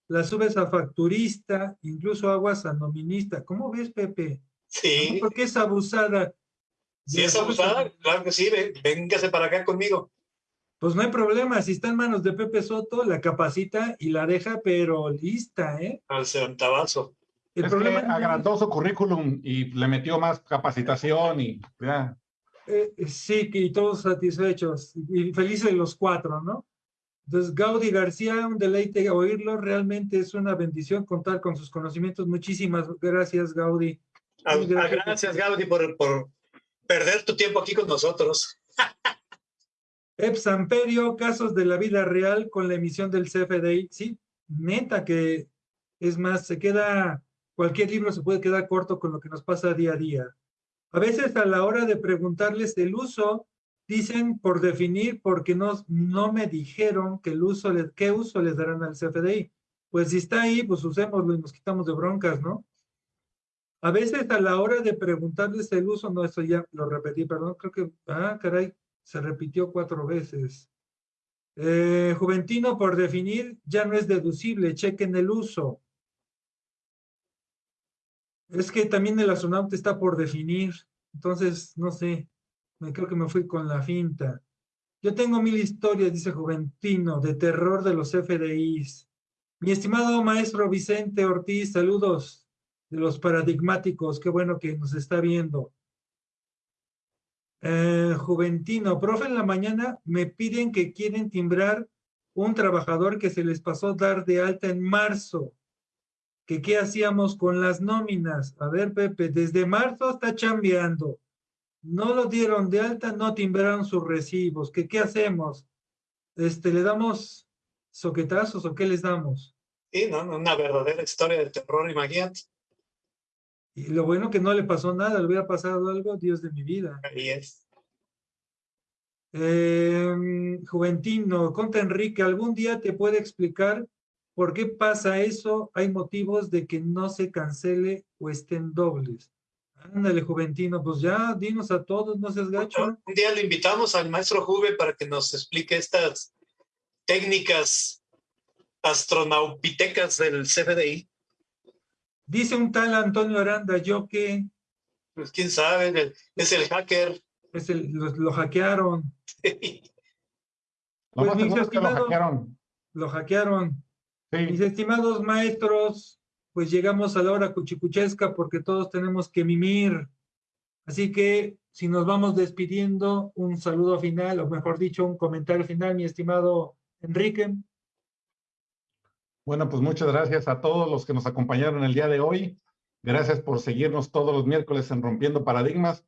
la subes a facturista, incluso aguas a nominista. ¿Cómo ves, Pepe? Sí. ¿Por qué es abusada? Si es abusada, claro que sí, véngase para acá conmigo. Pues no hay problema, si está en manos de Pepe Soto, la capacita y la deja, pero lista, ¿eh? Al centavazo. El es problema que agrandó su currículum y le metió más capacitación y ya. Eh, sí, y todos satisfechos y felices los cuatro, ¿no? Entonces, Gaudi García, un deleite oírlo, realmente es una bendición contar con sus conocimientos. Muchísimas gracias, Gaudi. Ah, gracias, gracias Gaudi, por, por perder tu tiempo aquí con nosotros. [LAUGHS] Epsamperio, casos de la vida real con la emisión del CFDI. Sí, neta que es más, se queda, cualquier libro se puede quedar corto con lo que nos pasa día a día. A veces a la hora de preguntarles el uso, dicen por definir porque no, no me dijeron que el uso, qué uso les darán al CFDI. Pues si está ahí, pues usémoslo y nos quitamos de broncas, ¿no? A veces a la hora de preguntarles el uso, no, eso ya lo repetí, perdón, creo que, ah, caray, se repitió cuatro veces. Eh, Juventino, por definir, ya no es deducible, chequen el uso. Es que también el astronauta está por definir, entonces, no sé, me creo que me fui con la finta. Yo tengo mil historias, dice Juventino, de terror de los FDIs. Mi estimado maestro Vicente Ortiz, saludos de los paradigmáticos, qué bueno que nos está viendo. Eh, Juventino, profe, en la mañana me piden que quieren timbrar un trabajador que se les pasó dar de alta en marzo. Que qué hacíamos con las nóminas. A ver, Pepe, desde marzo está chambeando. No lo dieron de alta, no timbraron sus recibos. ¿Qué, qué hacemos? Este, ¿Le damos soquetazos o qué les damos? Sí, no, una verdadera historia de terror, imagínate. Y lo bueno que no le pasó nada, le hubiera pasado algo, Dios de mi vida. Ahí es. Eh, Juventino, Conta Enrique, ¿algún día te puede explicar por qué pasa eso? Hay motivos de que no se cancele o estén dobles. Ándale, Juventino, pues ya dinos a todos, no seas gacho. Un día le invitamos al maestro Juve para que nos explique estas técnicas astronaupitecas del CFDI. Dice un tal Antonio Aranda, yo que... Pues quién sabe, es el hacker. Es el, lo, hackearon. [LAUGHS] lo pues, mis estimados, lo hackearon. Lo hackearon. Sí. Mis estimados maestros, pues llegamos a la hora cuchicuchesca porque todos tenemos que mimir. Así que si nos vamos despidiendo, un saludo final, o mejor dicho, un comentario final, mi estimado Enrique. Bueno, pues muchas gracias a todos los que nos acompañaron el día de hoy. Gracias por seguirnos todos los miércoles en Rompiendo Paradigmas.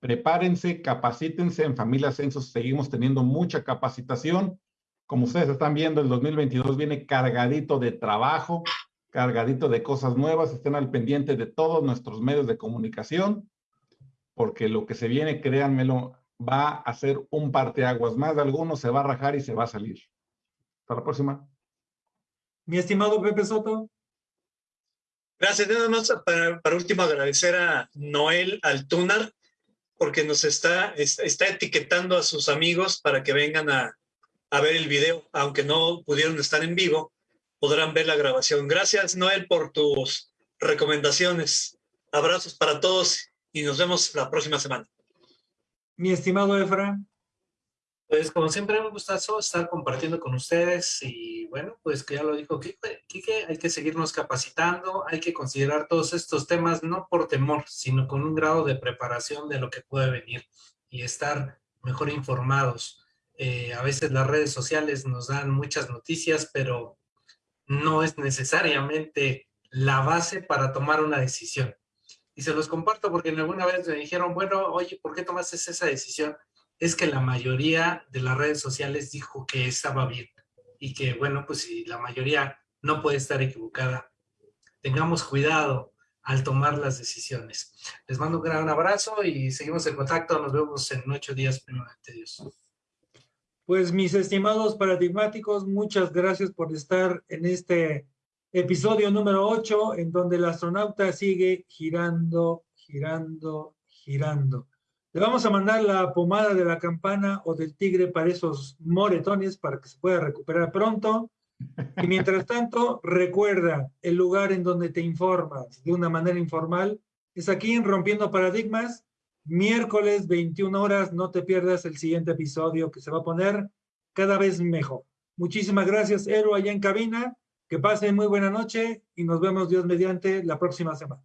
Prepárense, capacítense. En Familia Censos seguimos teniendo mucha capacitación. Como ustedes están viendo, el 2022 viene cargadito de trabajo, cargadito de cosas nuevas. Estén al pendiente de todos nuestros medios de comunicación, porque lo que se viene, créanmelo, va a ser un parteaguas. Más de algunos se va a rajar y se va a salir. Hasta la próxima. Mi estimado Pepe Soto. Gracias. Nada más para, para último agradecer a Noel Altunar porque nos está, está etiquetando a sus amigos para que vengan a, a ver el video, aunque no pudieron estar en vivo, podrán ver la grabación. Gracias, Noel, por tus recomendaciones. Abrazos para todos y nos vemos la próxima semana. Mi estimado Efra. Pues como siempre me gusta estar compartiendo con ustedes y bueno, pues que ya lo dijo Kike, hay que seguirnos capacitando, hay que considerar todos estos temas no por temor, sino con un grado de preparación de lo que puede venir y estar mejor informados. Eh, a veces las redes sociales nos dan muchas noticias, pero no es necesariamente la base para tomar una decisión. Y se los comparto porque alguna vez me dijeron, bueno, oye, ¿por qué tomaste esa decisión? es que la mayoría de las redes sociales dijo que estaba bien. y que, bueno, pues si la mayoría no puede estar equivocada, tengamos cuidado al tomar las decisiones. Les mando un gran abrazo y seguimos en contacto. Nos vemos en ocho días, primeramente Dios. Pues mis estimados paradigmáticos, muchas gracias por estar en este episodio número 8, en donde el astronauta sigue girando, girando, girando. Le vamos a mandar la pomada de la campana o del tigre para esos moretones para que se pueda recuperar pronto. Y mientras tanto, recuerda, el lugar en donde te informas de una manera informal es aquí en Rompiendo Paradigmas, miércoles 21 horas. No te pierdas el siguiente episodio que se va a poner cada vez mejor. Muchísimas gracias, Ero, allá en cabina. Que pasen muy buena noche y nos vemos Dios mediante la próxima semana.